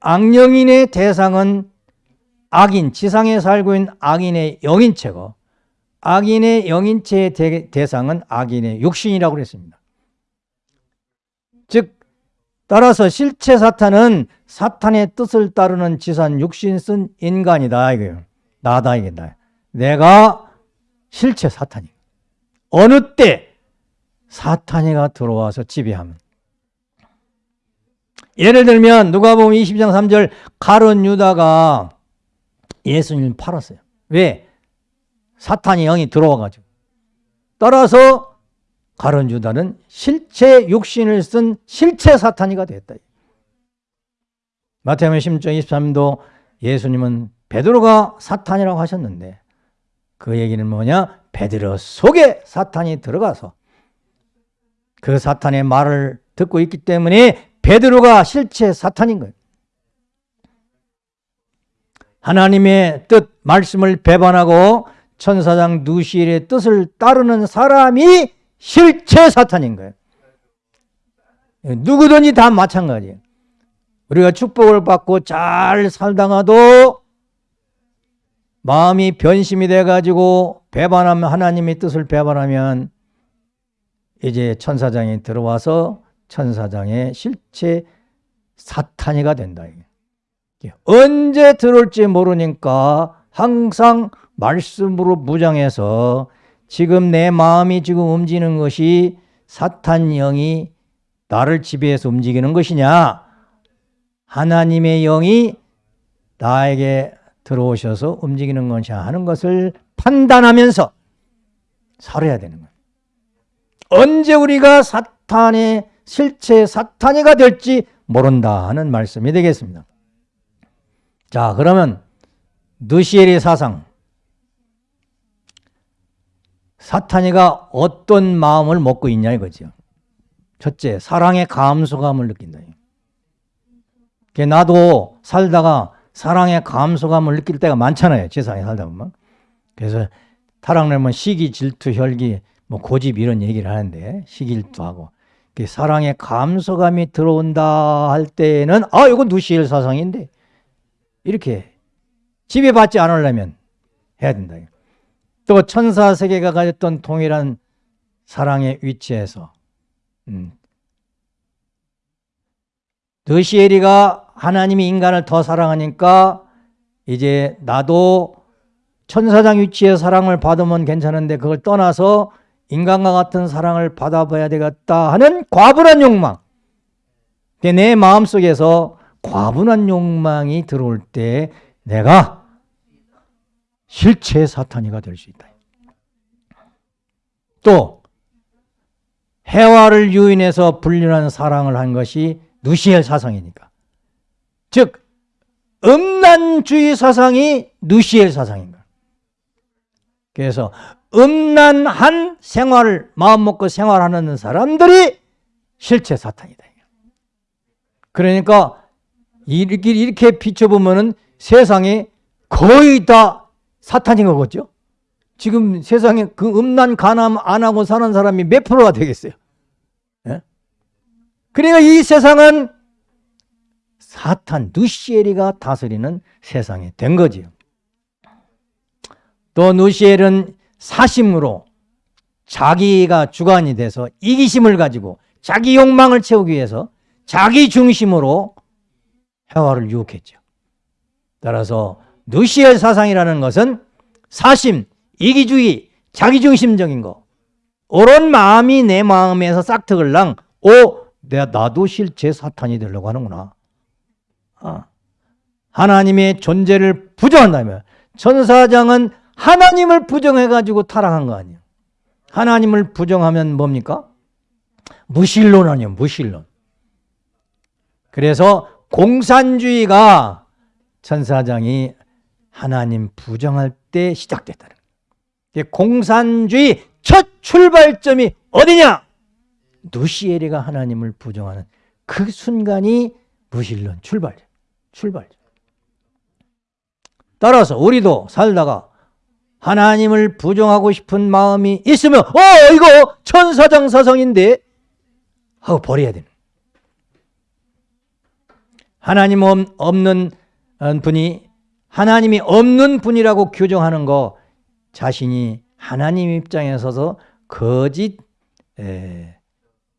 악령인의 대상은 악인, 지상에 살고 있는 악인의 영인체고 악인의 영인체의 대상은 악인의 육신이라고 그랬습니다. 즉 따라서 실체 사탄은 사탄의 뜻을 따르는 지산 육신 쓴 인간이다 이거예요. 나다 이게 나. 내가 실체 사탄이. 어느 때 사탄이가 들어와서 지배하면 예를 들면 누가 보면 20장 3절 가론 유다가 예수님 팔았어요. 왜? 사탄이 영이 들어와가지고. 따라서 가론 유다는 실체 육신을 쓴 실체 사탄이가 됐다. 마태복음 16장 23도 예수님은 베드로가 사탄이라고 하셨는데 그 얘기는 뭐냐? 베드로 속에 사탄이 들어가서 그 사탄의 말을 듣고 있기 때문에 베드로가 실체 사탄인 거예요. 하나님의 뜻, 말씀을 배반하고 천사장 누시엘의 뜻을 따르는 사람이 실체 사탄인 거예요. 누구든지 다 마찬가지예요. 우리가 축복을 받고 잘 살다가도 마음이 변심이 돼가지고 배반하면 하나님의 뜻을 배반하면 이제 천사장이 들어와서 천사장의 실체 사탄이가 된다. 언제 들어올지 모르니까 항상 말씀으로 무장해서 지금 내 마음이 지금 움직이는 것이 사탄 영이 나를 지배해서 움직이는 것이냐 하나님의 영이 나에게 들어오셔서 움직이는 것이냐 하는 것을 판단하면서 살아야 되는 거예요. 언제 우리가 사탄의 실체 사탄이가 될지 모른다 하는 말씀이 되겠습니다. 자 그러면 느시엘의 사상 사탄이가 어떤 마음을 먹고 있냐 이거죠. 첫째 사랑의 감소감을 느낀다. 나도 살다가 사랑의 감소감을 느낄 때가 많잖아요. 세상에 살다 보면. 그래서 타락내면 시기, 질투, 혈기, 뭐 고집 이런 얘기를 하는데 시기일도 하고 사랑의 감소감이 들어온다 할 때는 아 이건 누시엘 사상인데 이렇게 지배받지 않으려면 해야 된다. 또 천사 세계가 가졌던 동일한 사랑의 위치에서 음. 느시엘이가 하나님이 인간을 더 사랑하니까 이제 나도 천사장 위치의 사랑을 받으면 괜찮은데 그걸 떠나서 인간과 같은 사랑을 받아봐야 되겠다 하는 과분한 욕망. 내 마음속에서 과분한 욕망이 들어올 때 내가 실체 사탄이가 될 수 있다. 또 해와를 유인해서 불륜한 사랑을 한 것이 누시엘 사상이니까. 즉 음란주의 사상이 누시엘 사상인가. 그래서 음란한 생활을 마음 먹고 생활하는 사람들이 실체 사탄이다. 그러니까 이렇게, 이렇게 비춰보면 세상에 거의 다 사탄인 거겠죠? 지금 세상에 그 음란 간암 안 하고 사는 사람이 몇 프로가 되겠어요? 예? 그러니까 이 세상은 사탄 누시엘이가 다스리는 세상이 된 거지요. 또 누시엘은 사심으로 자기가 주관이 돼서 이기심을 가지고 자기 욕망을 채우기 위해서 자기 중심으로 해화를 유혹했죠. 따라서 누시엘 사상이라는 것은 사심, 이기주의, 자기중심적인 거 옳은 마음이 내 마음에서 싹트글랑 오, 내가 나도 실제 사탄이 되려고 하는구나. 아, 하나님의 존재를 부정한다면 천사장은 하나님을 부정해가지고 타락한 거 아니에요. 하나님을 부정하면 뭡니까? 무신론 아니에요. 무신론. 그래서 공산주의가 천사장이 하나님 부정할 때 시작됐다는 거예요. 공산주의 첫 출발점이 어디냐? 누시에리가 하나님을 부정하는 그 순간이 무신론 출발, 출발. 따라서 우리도 살다가 하나님을 부정하고 싶은 마음이 있으면 어 이거 천사장 사성인데? 하고 버려야 되는. 하나님 없는 분이 하나님이 없는 분이라고 규정하는 거 자신이 하나님 입장에 서서 거짓 에,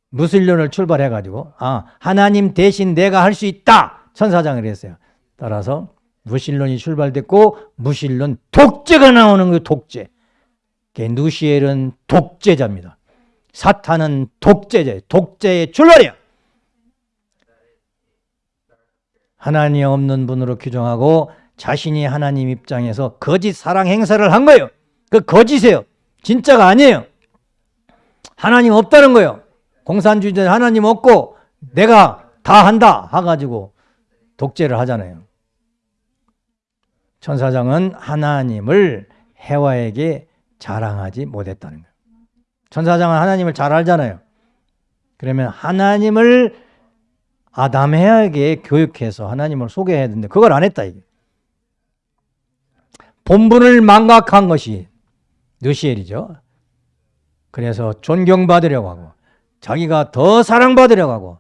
무슬론을 출발해 가지고 아 하나님 대신 내가 할 수 있다 천사장을 했어요. 따라서 무신론이 출발됐고 무신론 독재가 나오는 거예요. 독재. 누시엘은 독재자입니다. 사탄은 독재자, 독재의 출발이야. 하나님 없는 분으로 규정하고 자신이 하나님 입장에서 거짓 사랑 행사를 한 거예요. 그 거짓이에요. 진짜가 아니에요. 하나님 없다는 거예요. 공산주의자 하나님 없고 내가 다 한다 해가지고 독재를 하잖아요. 천사장은 하나님을 해와에게 자랑하지 못했다는 거예요. 천사장은 하나님을 잘 알잖아요. 그러면 하나님을 아담해에게 교육해서 하나님을 소개해야 되는데 그걸 안 했다 이게. 본분을 망각한 것이 느시엘이죠. 그래서 존경받으려고 하고 자기가 더 사랑받으려고 하고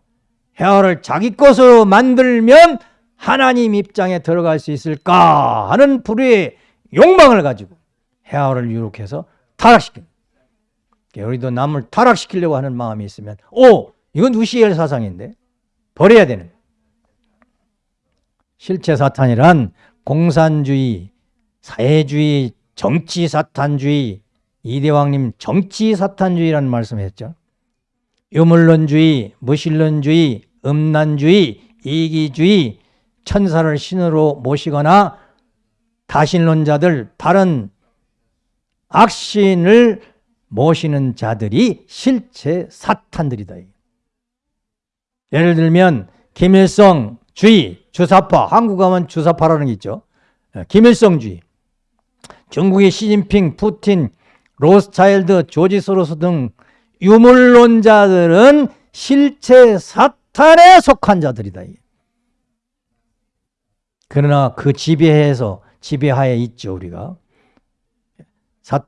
헤어를 자기 것으로 만들면 하나님 입장에 들어갈 수 있을까 하는 불의 욕망을 가지고 헤어를 유혹해서 타락시킵니다. 우리도 남을 타락시키려고 하는 마음이 있으면 오 이건 우시엘 사상인데 버려야 되는 실체 사탄이란 공산주의, 사회주의, 정치 사탄주의, 이대왕님 정치 사탄주의라는 말씀했죠. 유물론주의, 무신론주의, 음란주의, 이기주의, 천사를 신으로 모시거나 다신론자들, 다른 악신을 모시는 자들이 실체 사탄들이다. 예를 들면 김일성 주의, 주사파, 한국 가면 주사파라는 게 있죠. 예, 김일성 주의, 중국의 시진핑, 푸틴, 로스차일드, 조지 소로스 등 유물론자들은 실체 사탄에 속한 자들이다. 그러나 그 지배해서 지배하에 있죠 우리가 사,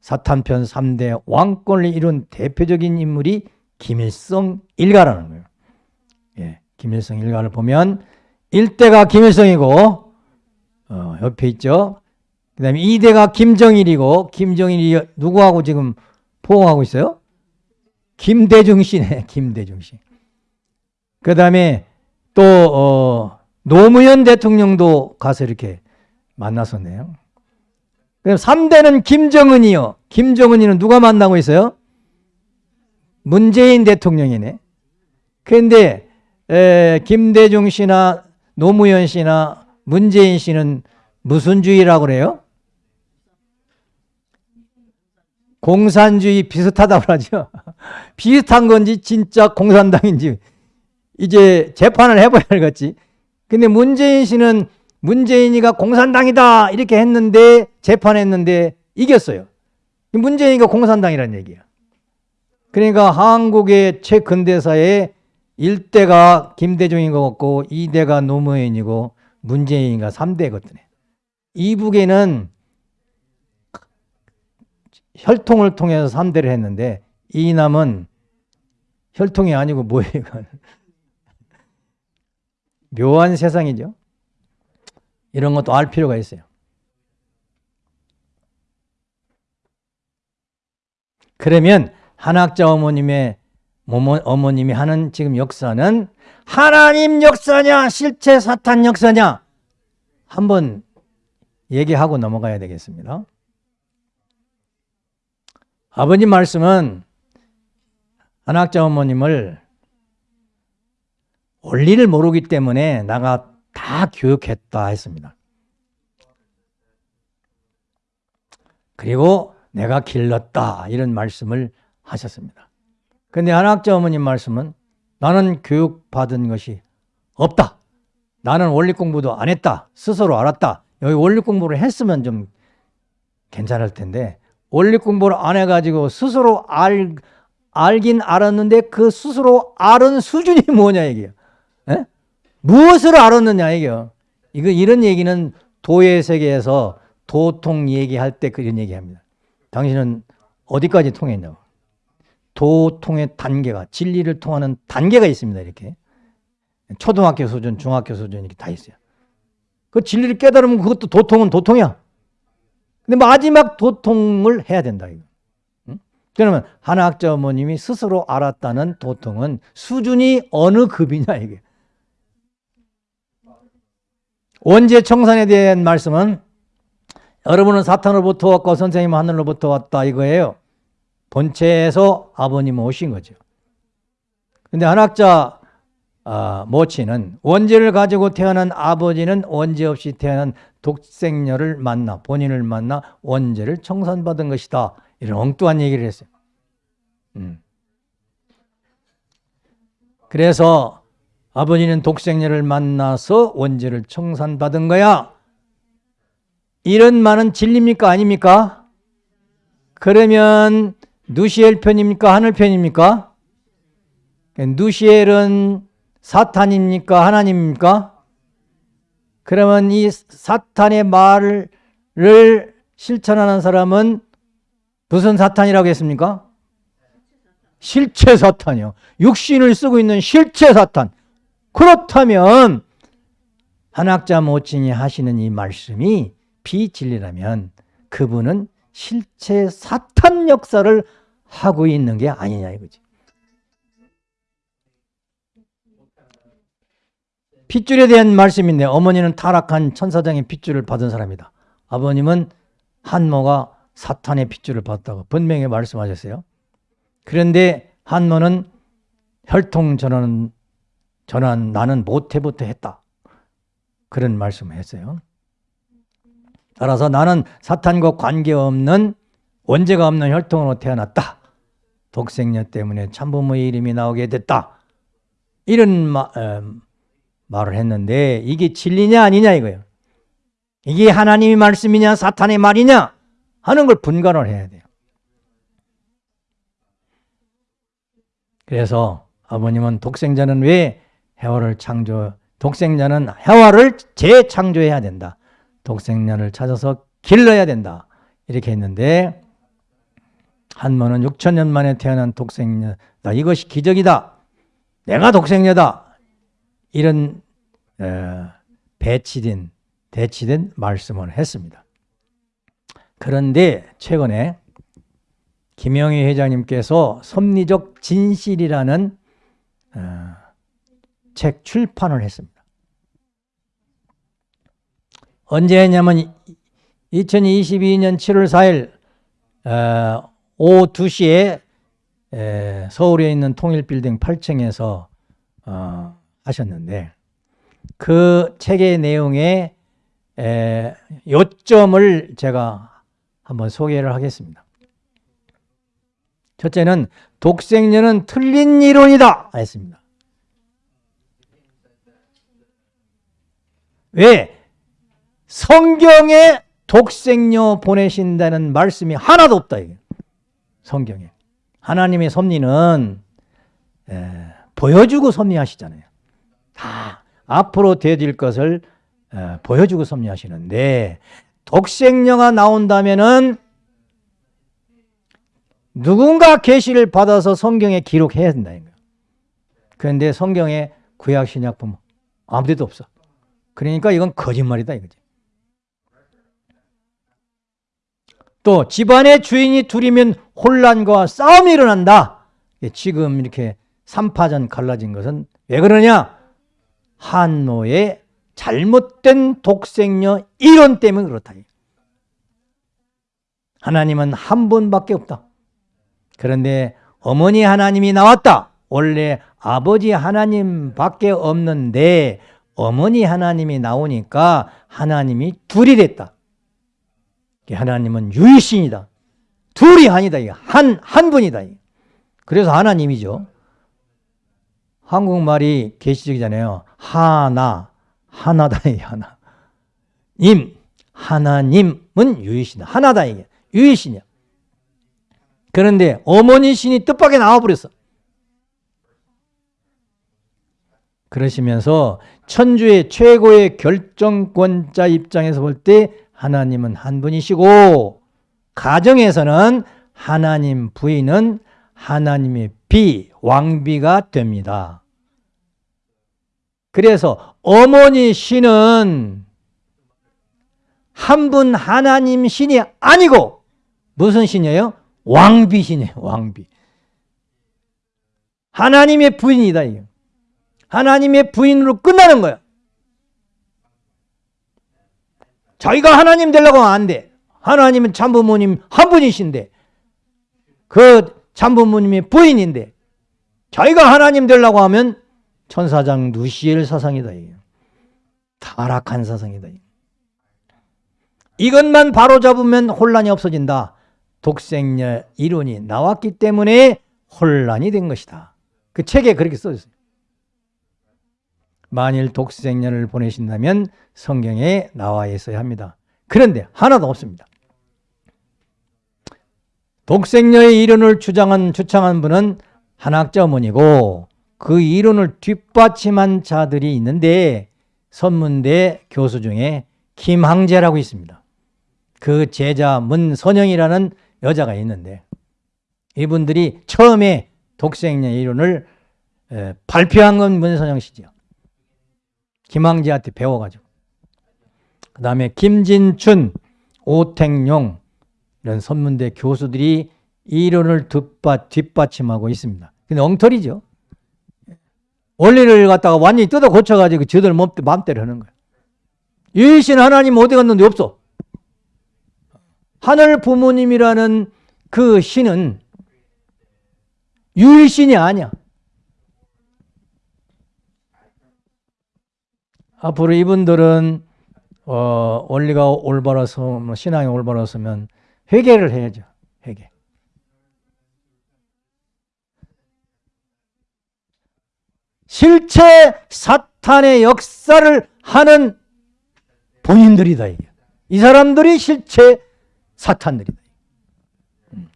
사탄편 3대 왕권을 이룬 대표적인 인물이 김일성 일가라는 거예요. 예, 김일성 일가를 보면 1대가 김일성이고 어, 옆에 있죠. 그 다음에 2대가 김정일이고 김정일이 누구하고 지금 포옹하고 있어요? 김대중 씨네. 김대중 씨. 그 다음에 또 어, 노무현 대통령도 가서 이렇게 만났었네요. 그럼 3대는 김정은이요. 김정은이는 누가 만나고 있어요? 문재인 대통령이네. 그런데 김대중 씨나 노무현 씨나 문재인 씨는 무슨 주의라고 그래요? 공산주의 비슷하다고 하죠. 비슷한 건지 진짜 공산당인지 이제 재판을 해봐야 알겠지. 근데 문재인 씨는 문재인이가 공산당이다 이렇게 했는데 재판했는데 이겼어요. 문재인이가 공산당이라는 얘기야. 그러니까 한국의 최근대사에 1대가 김대중인 것 같고 2대가 노무현이고 문재인이가 3대거든요. 이북에는 혈통을 통해서 3대를 했는데 이 남은 혈통이 아니고 뭐예요? 묘한 세상이죠. 이런 것도 알 필요가 있어요. 그러면 한학자 어머님의 어머님이 하는 지금 역사는 하나님 역사냐 실체 사탄 역사냐 한번 얘기하고 넘어가야 되겠습니다. 아버님 말씀은 한학자 어머님을 원리를 모르기 때문에 나가 다 교육했다 했습니다. 그리고 내가 길렀다 이런 말씀을 하셨습니다. 근데 한학자 어머님 말씀은 나는 교육받은 것이 없다. 나는 원리 공부도 안 했다. 스스로 알았다. 여기 원리 공부를 했으면 좀 괜찮을 텐데 원리 공부를 안 해가지고 스스로 알, 알긴 알았는데 그 스스로 알은 수준이 뭐냐 이게요. 에? 무엇을 알았느냐 이게요. 이거 이런 얘기는 도의 세계에서 도통 얘기할 때 그런 얘기합니다. 당신은 어디까지 통했냐고. 도통의 단계가 진리를 통하는 단계가 있습니다. 이렇게 초등학교 수준, 중학교 수준 이렇게 다 있어요. 그 진리를 깨달으면 그것도 도통은 도통이야. 근데 마지막 도통을 해야 된다 이거. 그러면 한 학자 어머님이 스스로 알았다는 도통은 수준이 어느 급이냐 이게. 원죄 청산에 대한 말씀은 여러분은 사탄으로부터 왔고 선생님은 하늘로부터 왔다 이거예요. 본체에서 아버님은 오신 거죠. 근데 한학자 아, 모친은 원죄를 가지고 태어난 아버지는 원죄 없이 태어난 독생녀를 만나 본인을 만나 원죄를 청산받은 것이다. 이런 엉뚱한 얘기를 했어요. 음. 그래서 아버지는 독생녀를 만나서 원죄를 청산받은 거야. 이런 말은 진리입니까? 아닙니까? 그러면 누시엘 편입니까? 하늘 편입니까? 누시엘은 사탄입니까? 하나님입니까? 그러면 이 사탄의 말을 실천하는 사람은 무슨 사탄이라고 했습니까? 실체 사탄이요. 육신을 쓰고 있는 실체 사탄. 그렇다면 한학자 모친이 하시는 이 말씀이 비진리라면 그분은 실체 사탄 역사를 하고 있는 게 아니냐 이거지. 핏줄에 대한 말씀인데 어머니는 타락한 천사장의 핏줄을 받은 사람이다. 아버님은 한모가 사탄의 핏줄을 받았다고 분명히 말씀하셨어요. 그런데 한모는 혈통 전환, 전환 나는 못해부터 했다. 그런 말씀을 했어요. 따라서 나는 사탄과 관계없는 원죄가 없는 혈통으로 태어났다. 독생녀 때문에 참부모의 이름이 나오게 됐다. 이런 마, 에, 말을 했는데 이게 진리냐 아니냐 이거예요. 이게 하나님의 말씀이냐 사탄의 말이냐 하는 걸 분간을 해야 돼요. 그래서 아버님은 독생자는 왜 해와를 창조 독생자는 해와를 재창조해야 된다. 독생자를 찾아서 길러야 된다. 이렇게 했는데 한모는 6천 년 만에 태어난 독생녀다. 이것이 기적이다. 내가 독생녀다. 이런 배치된 대치된 말씀을 했습니다. 그런데 최근에 김영희 회장님께서 섭리적 진실이라는 어, 책 출판을 했습니다. 언제 했냐면 2022년 7월 4일 어, 오후 2시에 서울에 있는 통일빌딩 8층에서 어, 하셨는데 그 책의 내용에 요점을 제가 한번 소개를 하겠습니다. 첫째는 독생녀는 틀린 이론이다 했습니다. 왜? 성경에 독생녀 보내신다는 말씀이 하나도 없다. 이게. 성경에. 하나님의 섭리는 에, 보여주고 섭리하시잖아요. 다 앞으로 되어질 것을 에, 보여주고 섭리하시는데 독생녀가 나온다면은 누군가 계시를 받아서 성경에 기록해야 된다. 그런데 성경에 구약 신약품 아무 데도 없어. 그러니까 이건 거짓말이다 이거지. 또 집안의 주인이 둘이면 혼란과 싸움이 일어난다. 지금 이렇게 삼파전 갈라진 것은 왜 그러냐? 한노의 잘못된 독생녀 이론 때문에 그렇다. 하나님은 한 분밖에 없다. 그런데 어머니 하나님이 나왔다. 원래 아버지 하나님밖에 없는데 어머니 하나님이 나오니까 하나님이 둘이 됐다. 하나님은 유일신이다. 둘이 아니다. 한, 한 분이다. 그래서 하나님이죠. 한국말이 계시적이잖아요. 하나, 하나다. 하나. 님, 하나님은 유일신이다. 하나다. 이게. 유일신이야. 그런데 어머니 신이 뜻밖에 나와버렸어. 그러시면서 천주의 최고의 결정권자 입장에서 볼 때 하나님은 한 분이시고 가정에서는 하나님 부인은 하나님의 비, 왕비가 됩니다. 그래서 어머니 신은 한 분 하나님 신이 아니고 무슨 신이에요? 왕비 신이에요. 왕비. 하나님의 부인이다. 이게. 하나님의 부인으로 끝나는 거야. 자기가 하나님 되려고 하면 안 돼. 하나님은 참부모님 한 분이신데 그 참부모님의 부인인데 자기가 하나님 되려고 하면 천사장 누시엘 사상이다. 타락한 사상이다. 이것만 바로잡으면 혼란이 없어진다. 독생녀 이론이 나왔기 때문에 혼란이 된 것이다. 그 책에 그렇게 써있어요. 만일 독생녀를 보내신다면 성경에 나와 있어야 합니다. 그런데 하나도 없습니다. 독생녀의 이론을 주장한, 주창한 분은 한학자 어머니고 그 이론을 뒷받침한 자들이 있는데 선문대 교수 중에 김항재라고 있습니다. 그 제자 문선영이라는 여자가 있는데 이분들이 처음에 독생녀 이론을 발표한 건 문선영 씨죠. 김항재한테 배워가지고. 그 다음에 김진춘, 오택용 이런 선문대 교수들이 이론을 뒷받, 뒷받침하고 있습니다. 근데 엉터리죠. 원리를 갖다가 완전히 뜯어 고쳐가지고 저들 맘대로 하는 거예요. 유일신 하나님 어디 갔는데 없어. 하늘 부모님이라는 그 신은 유일신이 아니야. 앞으로 이분들은 어, 원리가 올바라서 뭐 신앙이 올바라서면 회개를 해야죠. 회개. 실체 사탄의 역사를 하는 본인들이다. 이 사람들이 실체 사탄들이다. 음.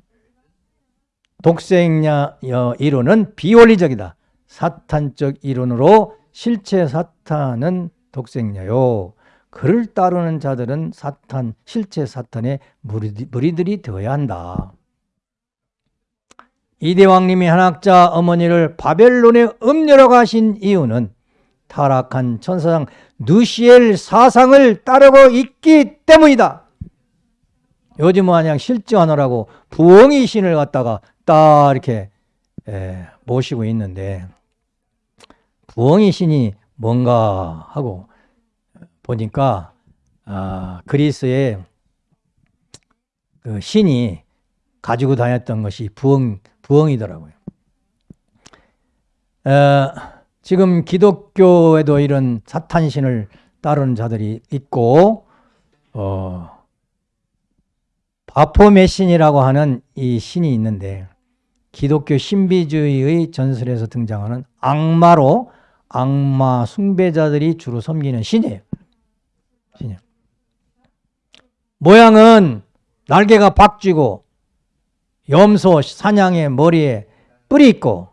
독생냐 이론은 비원리적이다. 사탄적 이론으로 실체 사탄은 독생녀요. 그를 따르는 자들은 사탄, 실제 사탄의 무리들이 되어야 한다. 이대왕님이 한학자 어머니를 바벨론에 음녀로 가신 이유는 타락한 천사장 누시엘 사상을 따르고 있기 때문이다. 요즘 마냥 실증하느라고 부엉이 신을 갖다가 딱 이렇게 모시고 있는데 부엉이 신이 뭔가 하고 보니까 아, 그리스의 그 신이 가지고 다녔던 것이 부엉, 부엉이더라고요. 어, 지금 기독교에도 이런 사탄신을 따르는 자들이 있고 어, 바포메신이라고 하는 이 신이 있는데 기독교 신비주의의 전설에서 등장하는 악마로 악마 숭배자들이 주로 섬기는 신이에요. 신이에요. 모양은 날개가 박쥐고 염소 사냥의 머리에 뿔이 있고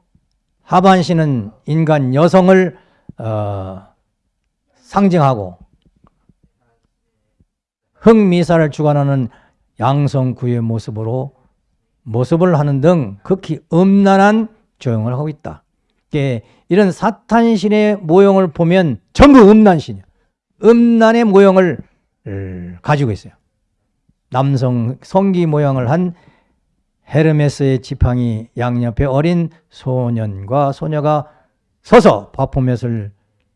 하반신은 인간 여성을 어, 상징하고 흑미사를 주관하는 양성구의 모습으로 모습을 하는 등 극히 음란한 조형을 하고 있다. 이런 사탄신의 모형을 보면 전부 음란신이야. 음란의 모형을 가지고 있어요. 남성 성기 모양을 한 헤르메스의 지팡이 양옆에 어린 소년과 소녀가 서서 바포맷을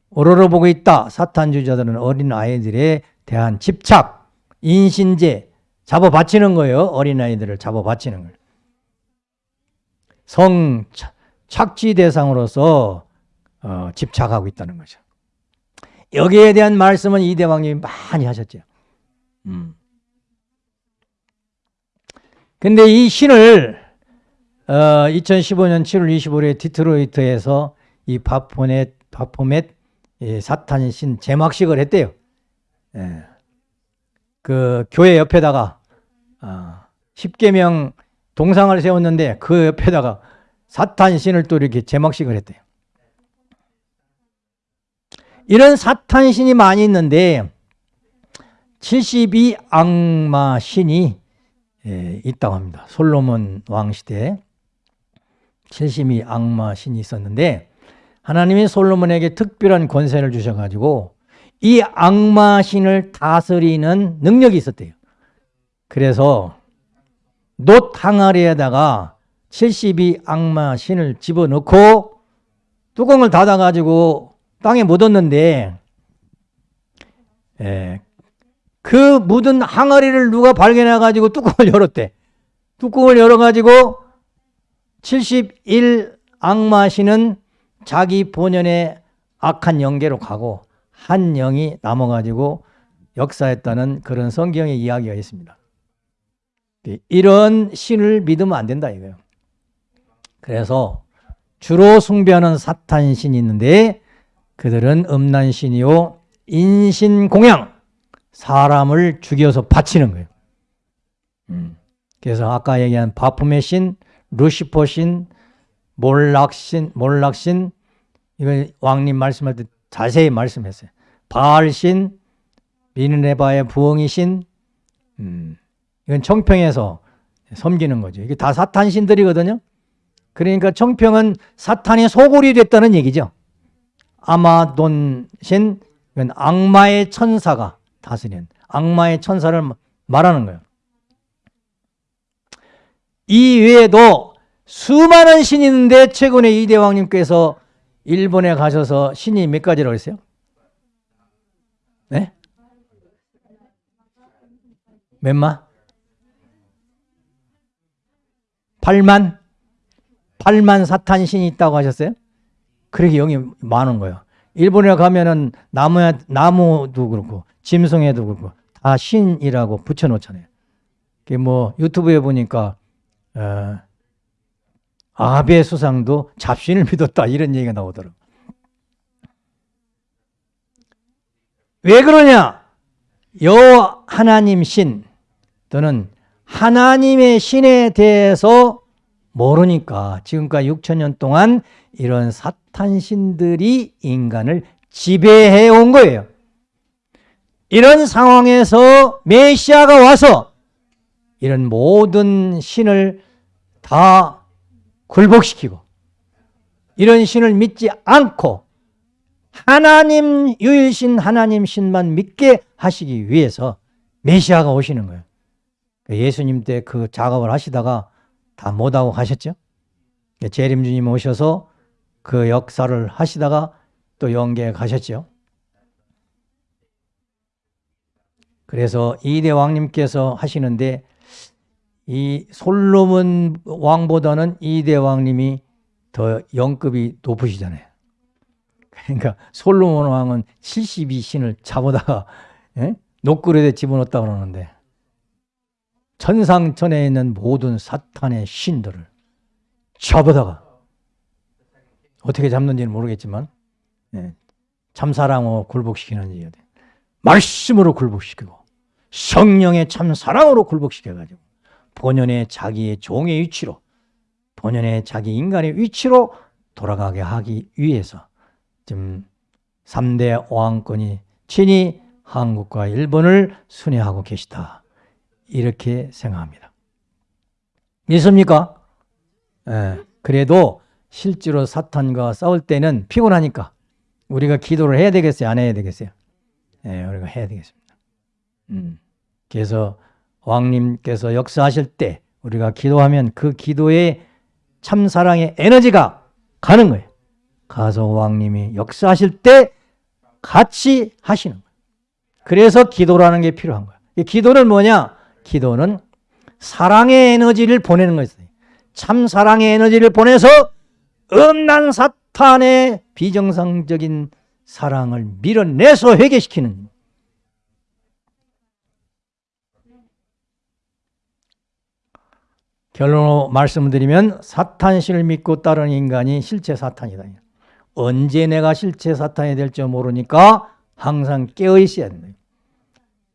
오로로 보고 있다. 사탄주자들은 어린 아이들에 대한 집착, 인신제, 잡아 바치는 거예요. 어린 아이들을 잡아 바치는 거예요. 성 착지 대상으로서 어, 집착하고 있다는 거죠. 여기에 대한 말씀은 이 대왕님이 많이 하셨죠. 음. 근데 이 신을 어, 2015년 7월 25일에 디트로이트에서 이 바포넷, 바포멧 예, 사탄 신 제막식을 했대요. 예. 그 교회 옆에다가 어, 10개명 동상을 세웠는데 그 옆에다가 사탄 신을 또 이렇게 제막식을 했대요. 이런 사탄 신이 많이 있는데 72 악마 신이 예, 있다고 합니다. 솔로몬 왕 시대에 72 악마 신이 있었는데 하나님이 솔로몬에게 특별한 권세를 주셔가지고 이 악마 신을 다스리는 능력이 있었대요. 그래서 놋 항아리에다가 72 악마 신을 집어넣고 뚜껑을 닫아가지고 땅에 묻었는데 예, 그 묻은 항아리를 누가 발견해가지고 뚜껑을 열었대. 뚜껑을 열어가지고 71 악마 신은 자기 본연의 악한 영계로 가고 한 영이 남아가지고 역사했다는 그런 성경의 이야기가 있습니다. 이런 신을 믿으면 안 된다 이거예요. 그래서 주로 숭배하는 사탄 신이 있는데 그들은 음란 신이요 인신 공양 사람을 죽여서 바치는 거예요. 음. 그래서 아까 얘기한 바품의 신, 루시퍼 신, 몰락신, 몰락신 이거 왕님 말씀할 때 자세히 말씀했어요. 바알신, 미느네바의 부엉이 신, 음. 이건 청평에서 섬기는 거죠. 이게 다 사탄 신들이거든요. 그러니까 청평은 사탄의 소굴이 됐다는 얘기죠. 아마돈 신, 이건 악마의 천사가 다스린 악마의 천사를 말하는 거예요. 이 외에도 수많은 신이 있는데 최근에 이 대왕님께서 일본에 가셔서 신이 몇 가지라고 했어요? 네? 몇 마? 8만? 8만 사탄 신이 있다고 하셨어요? 그렇게 영이 많은 거예요. 일본에 가면은 나무 나무도 그렇고 짐승에도 그렇고 다 신이라고 붙여놓잖아요. 뭐 유튜브에 보니까 어, 아베 수상도 잡신을 믿었다 이런 얘기가 나오더라고. 왜 그러냐? 여호와 하나님 신 또는 하나님의 신에 대해서 모르니까 지금까지 6천년 동안 이런 사탄 신들이 인간을 지배해 온 거예요. 이런 상황에서 메시아가 와서 이런 모든 신을 다 굴복시키고 이런 신을 믿지 않고 하나님 유일신 하나님 신만 믿게 하시기 위해서 메시아가 오시는 거예요. 예수님 때 그 작업을 하시다가 다 못하고 가셨죠. 재림주님 오셔서 그 역사를 하시다가 또 영계에 가셨죠. 그래서 이대 왕님께서 하시는데 이 솔로몬 왕보다는 이대 왕님이 더 영급이 높으시잖아요. 그러니까 솔로몬 왕은 72신을 잡아다가 예? 녹그릇에 집어넣었다 그러는데 천상천에 있는 모든 사탄의 신들을 잡아다가 어떻게 잡는지는 모르겠지만 예, 참사랑으로 굴복시키는지 말씀으로 굴복시키고 성령의 참 사랑으로 굴복시켜가지고 본연의 자기의 종의 위치로 본연의 자기 인간의 위치로 돌아가게 하기 위해서 지금 3대 왕권이 친히 한국과 일본을 순회하고 계시다. 이렇게 생각합니다. 믿습니까? 예, 그래도 실제로 사탄과 싸울 때는 피곤하니까 우리가 기도를 해야 되겠어요? 안 해야 되겠어요? 예, 우리가 해야 되겠습니다. 음, 그래서 왕님께서 역사하실 때 우리가 기도하면 그 기도에 참사랑의 에너지가 가는 거예요. 가서 왕님이 역사하실 때 같이 하시는 거예요. 그래서 기도라는 게 필요한 거예요. 기도는 뭐냐? 기도는 사랑의 에너지를 보내는 것이에요. 참 사랑의 에너지를 보내서 음란 사탄의 비정상적인 사랑을 밀어내서 회개시키는 결론으로 말씀드리면 사탄신을 믿고 따르는 인간이 실체 사탄이다. 언제 내가 실체 사탄이 될지 모르니까 항상 깨어 있어야 된다.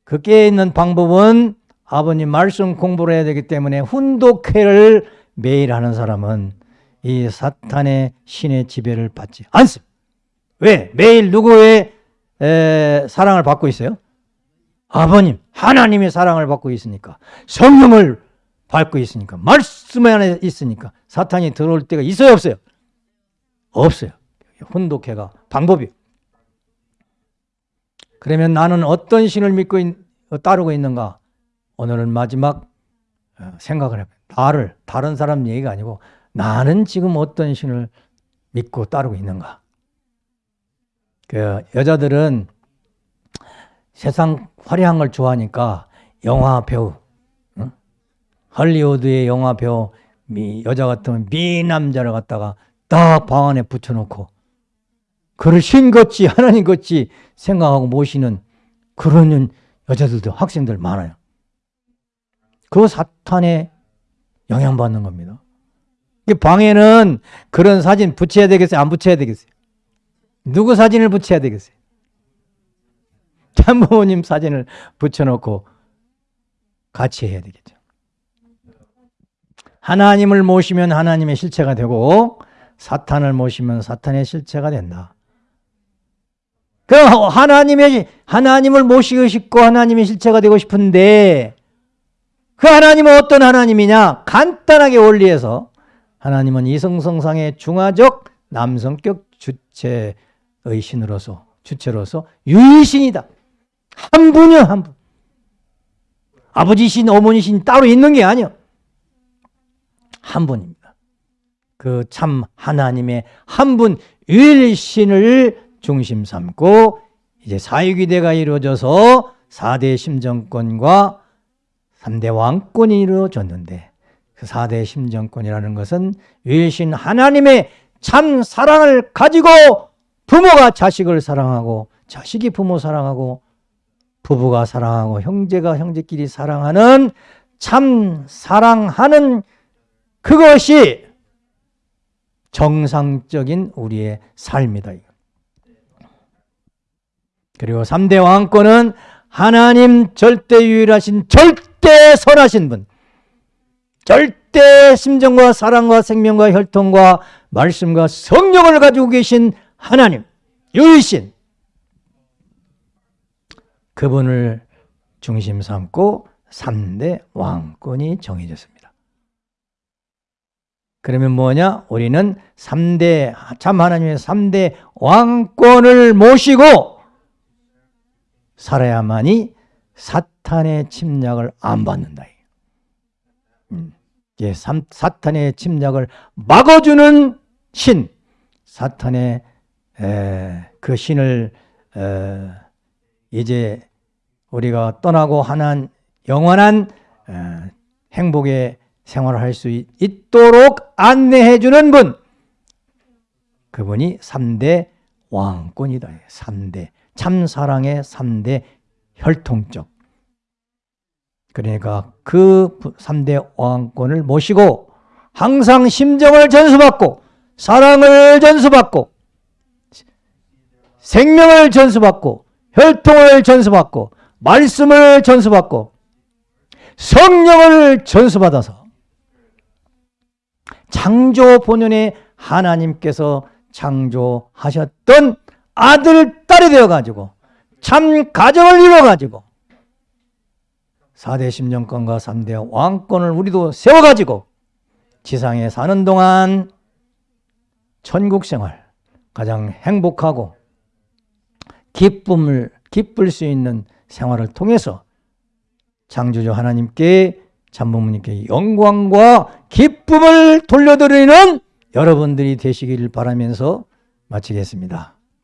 그 깨어 있는 방법은 아버님 말씀 공부를 해야 되기 때문에 훈독회를 매일 하는 사람은 이 사탄의 신의 지배를 받지 않습니다. 왜? 매일 누구의 에, 사랑을 받고 있어요? 아버님, 하나님의 사랑을 받고 있으니까 성령을 받고 있으니까 말씀 안에 있으니까 사탄이 들어올 때가 있어요 없어요? 없어요. 혼독해가 방법이. 그러면 나는 어떤 신을 믿고 있, 따르고 있는가? 오늘은 마지막 어, 생각을 해봐요. 나를 다른 사람 얘기가 아니고 나는 지금 어떤 신을 믿고 따르고 있는가? 그 여자들은 세상 화려한 걸 좋아하니까 영화 배우, 응? 할리우드의 영화 배우 미, 여자 같으면 미남자를 갖다가 딱 방 안에 붙여놓고 그를 신 같이 하나님 같이 생각하고 모시는 그런 여자들도 학생들 많아요. 그 사탄에 영향받는 겁니다. 방에는 그런 사진 붙여야 되겠어요? 안 붙여야 되겠어요? 누구 사진을 붙여야 되겠어요? 참부모님 사진을 붙여놓고 같이 해야 되겠죠. 하나님을 모시면 하나님의 실체가 되고 사탄을 모시면 사탄의 실체가 된다. 그 하나님의 하나님을 모시고 싶고 하나님의 실체가 되고 싶은데 그 하나님은 어떤 하나님이냐? 간단하게 원리에서 하나님은 이성성상의 중화적 남성격 주체의 신으로서 주체로서 유일신이다. 한 분이요, 한 분. 아버지신, 어머니신 따로 있는 게 아니요. 한 분입니다. 그 참 하나님의 한분 유일신을 중심 삼고 이제 사유기대가 이루어져서 4대 심정권과 3대 왕권이 이루어졌는데 그 4대 심정권이라는 것은 유일신 하나님의 참 사랑을 가지고 부모가 자식을 사랑하고 자식이 부모 사랑하고 부부가 사랑하고 형제가 형제끼리 사랑하는 참 사랑하는 그것이 정상적인 우리의 삶이다. 그리고 3대 왕권은 하나님 절대 유일하신 절대 선하신 분 절대 심정과 사랑과 생명과 혈통과 말씀과 성령을 가지고 계신 하나님 유일신 그분을 중심 삼고 3대 왕권이 정해졌습니다. 그러면 뭐냐? 우리는 3대 참 하나님의 3대 왕권을 모시고 살아야만이 사탄의 침략을 안 받는다. 음, 예, 사탄의 침략을 막아주는 신, 사탄의 에, 그 신을 에, 이제 우리가 떠나고 하는 영원한 에, 행복의 생활을 할 수 있도록 안내해 주는 분 그분이 3대 왕권이다. 3대 참사랑의 3대 혈통적 그러니까 그 3대 왕권을 모시고 항상 심정을 전수받고 사랑을 전수받고 생명을 전수받고 혈통을 전수받고 말씀을 전수받고 성령을 전수받아서 창조 본연의 하나님께서 창조하셨던 아들, 딸이 되어가지고 참 가정을 이루어가지고 4대 심정권과 3대 왕권을 우리도 세워가지고 지상에 사는 동안 천국 생활 가장 행복하고 기쁨을 기쁠 수 있는 생활을 통해서 창조주 하나님께 참부모님께 영광과 기쁨을 돌려드리는 여러분들이 되시기를 바라면서 마치겠습니다.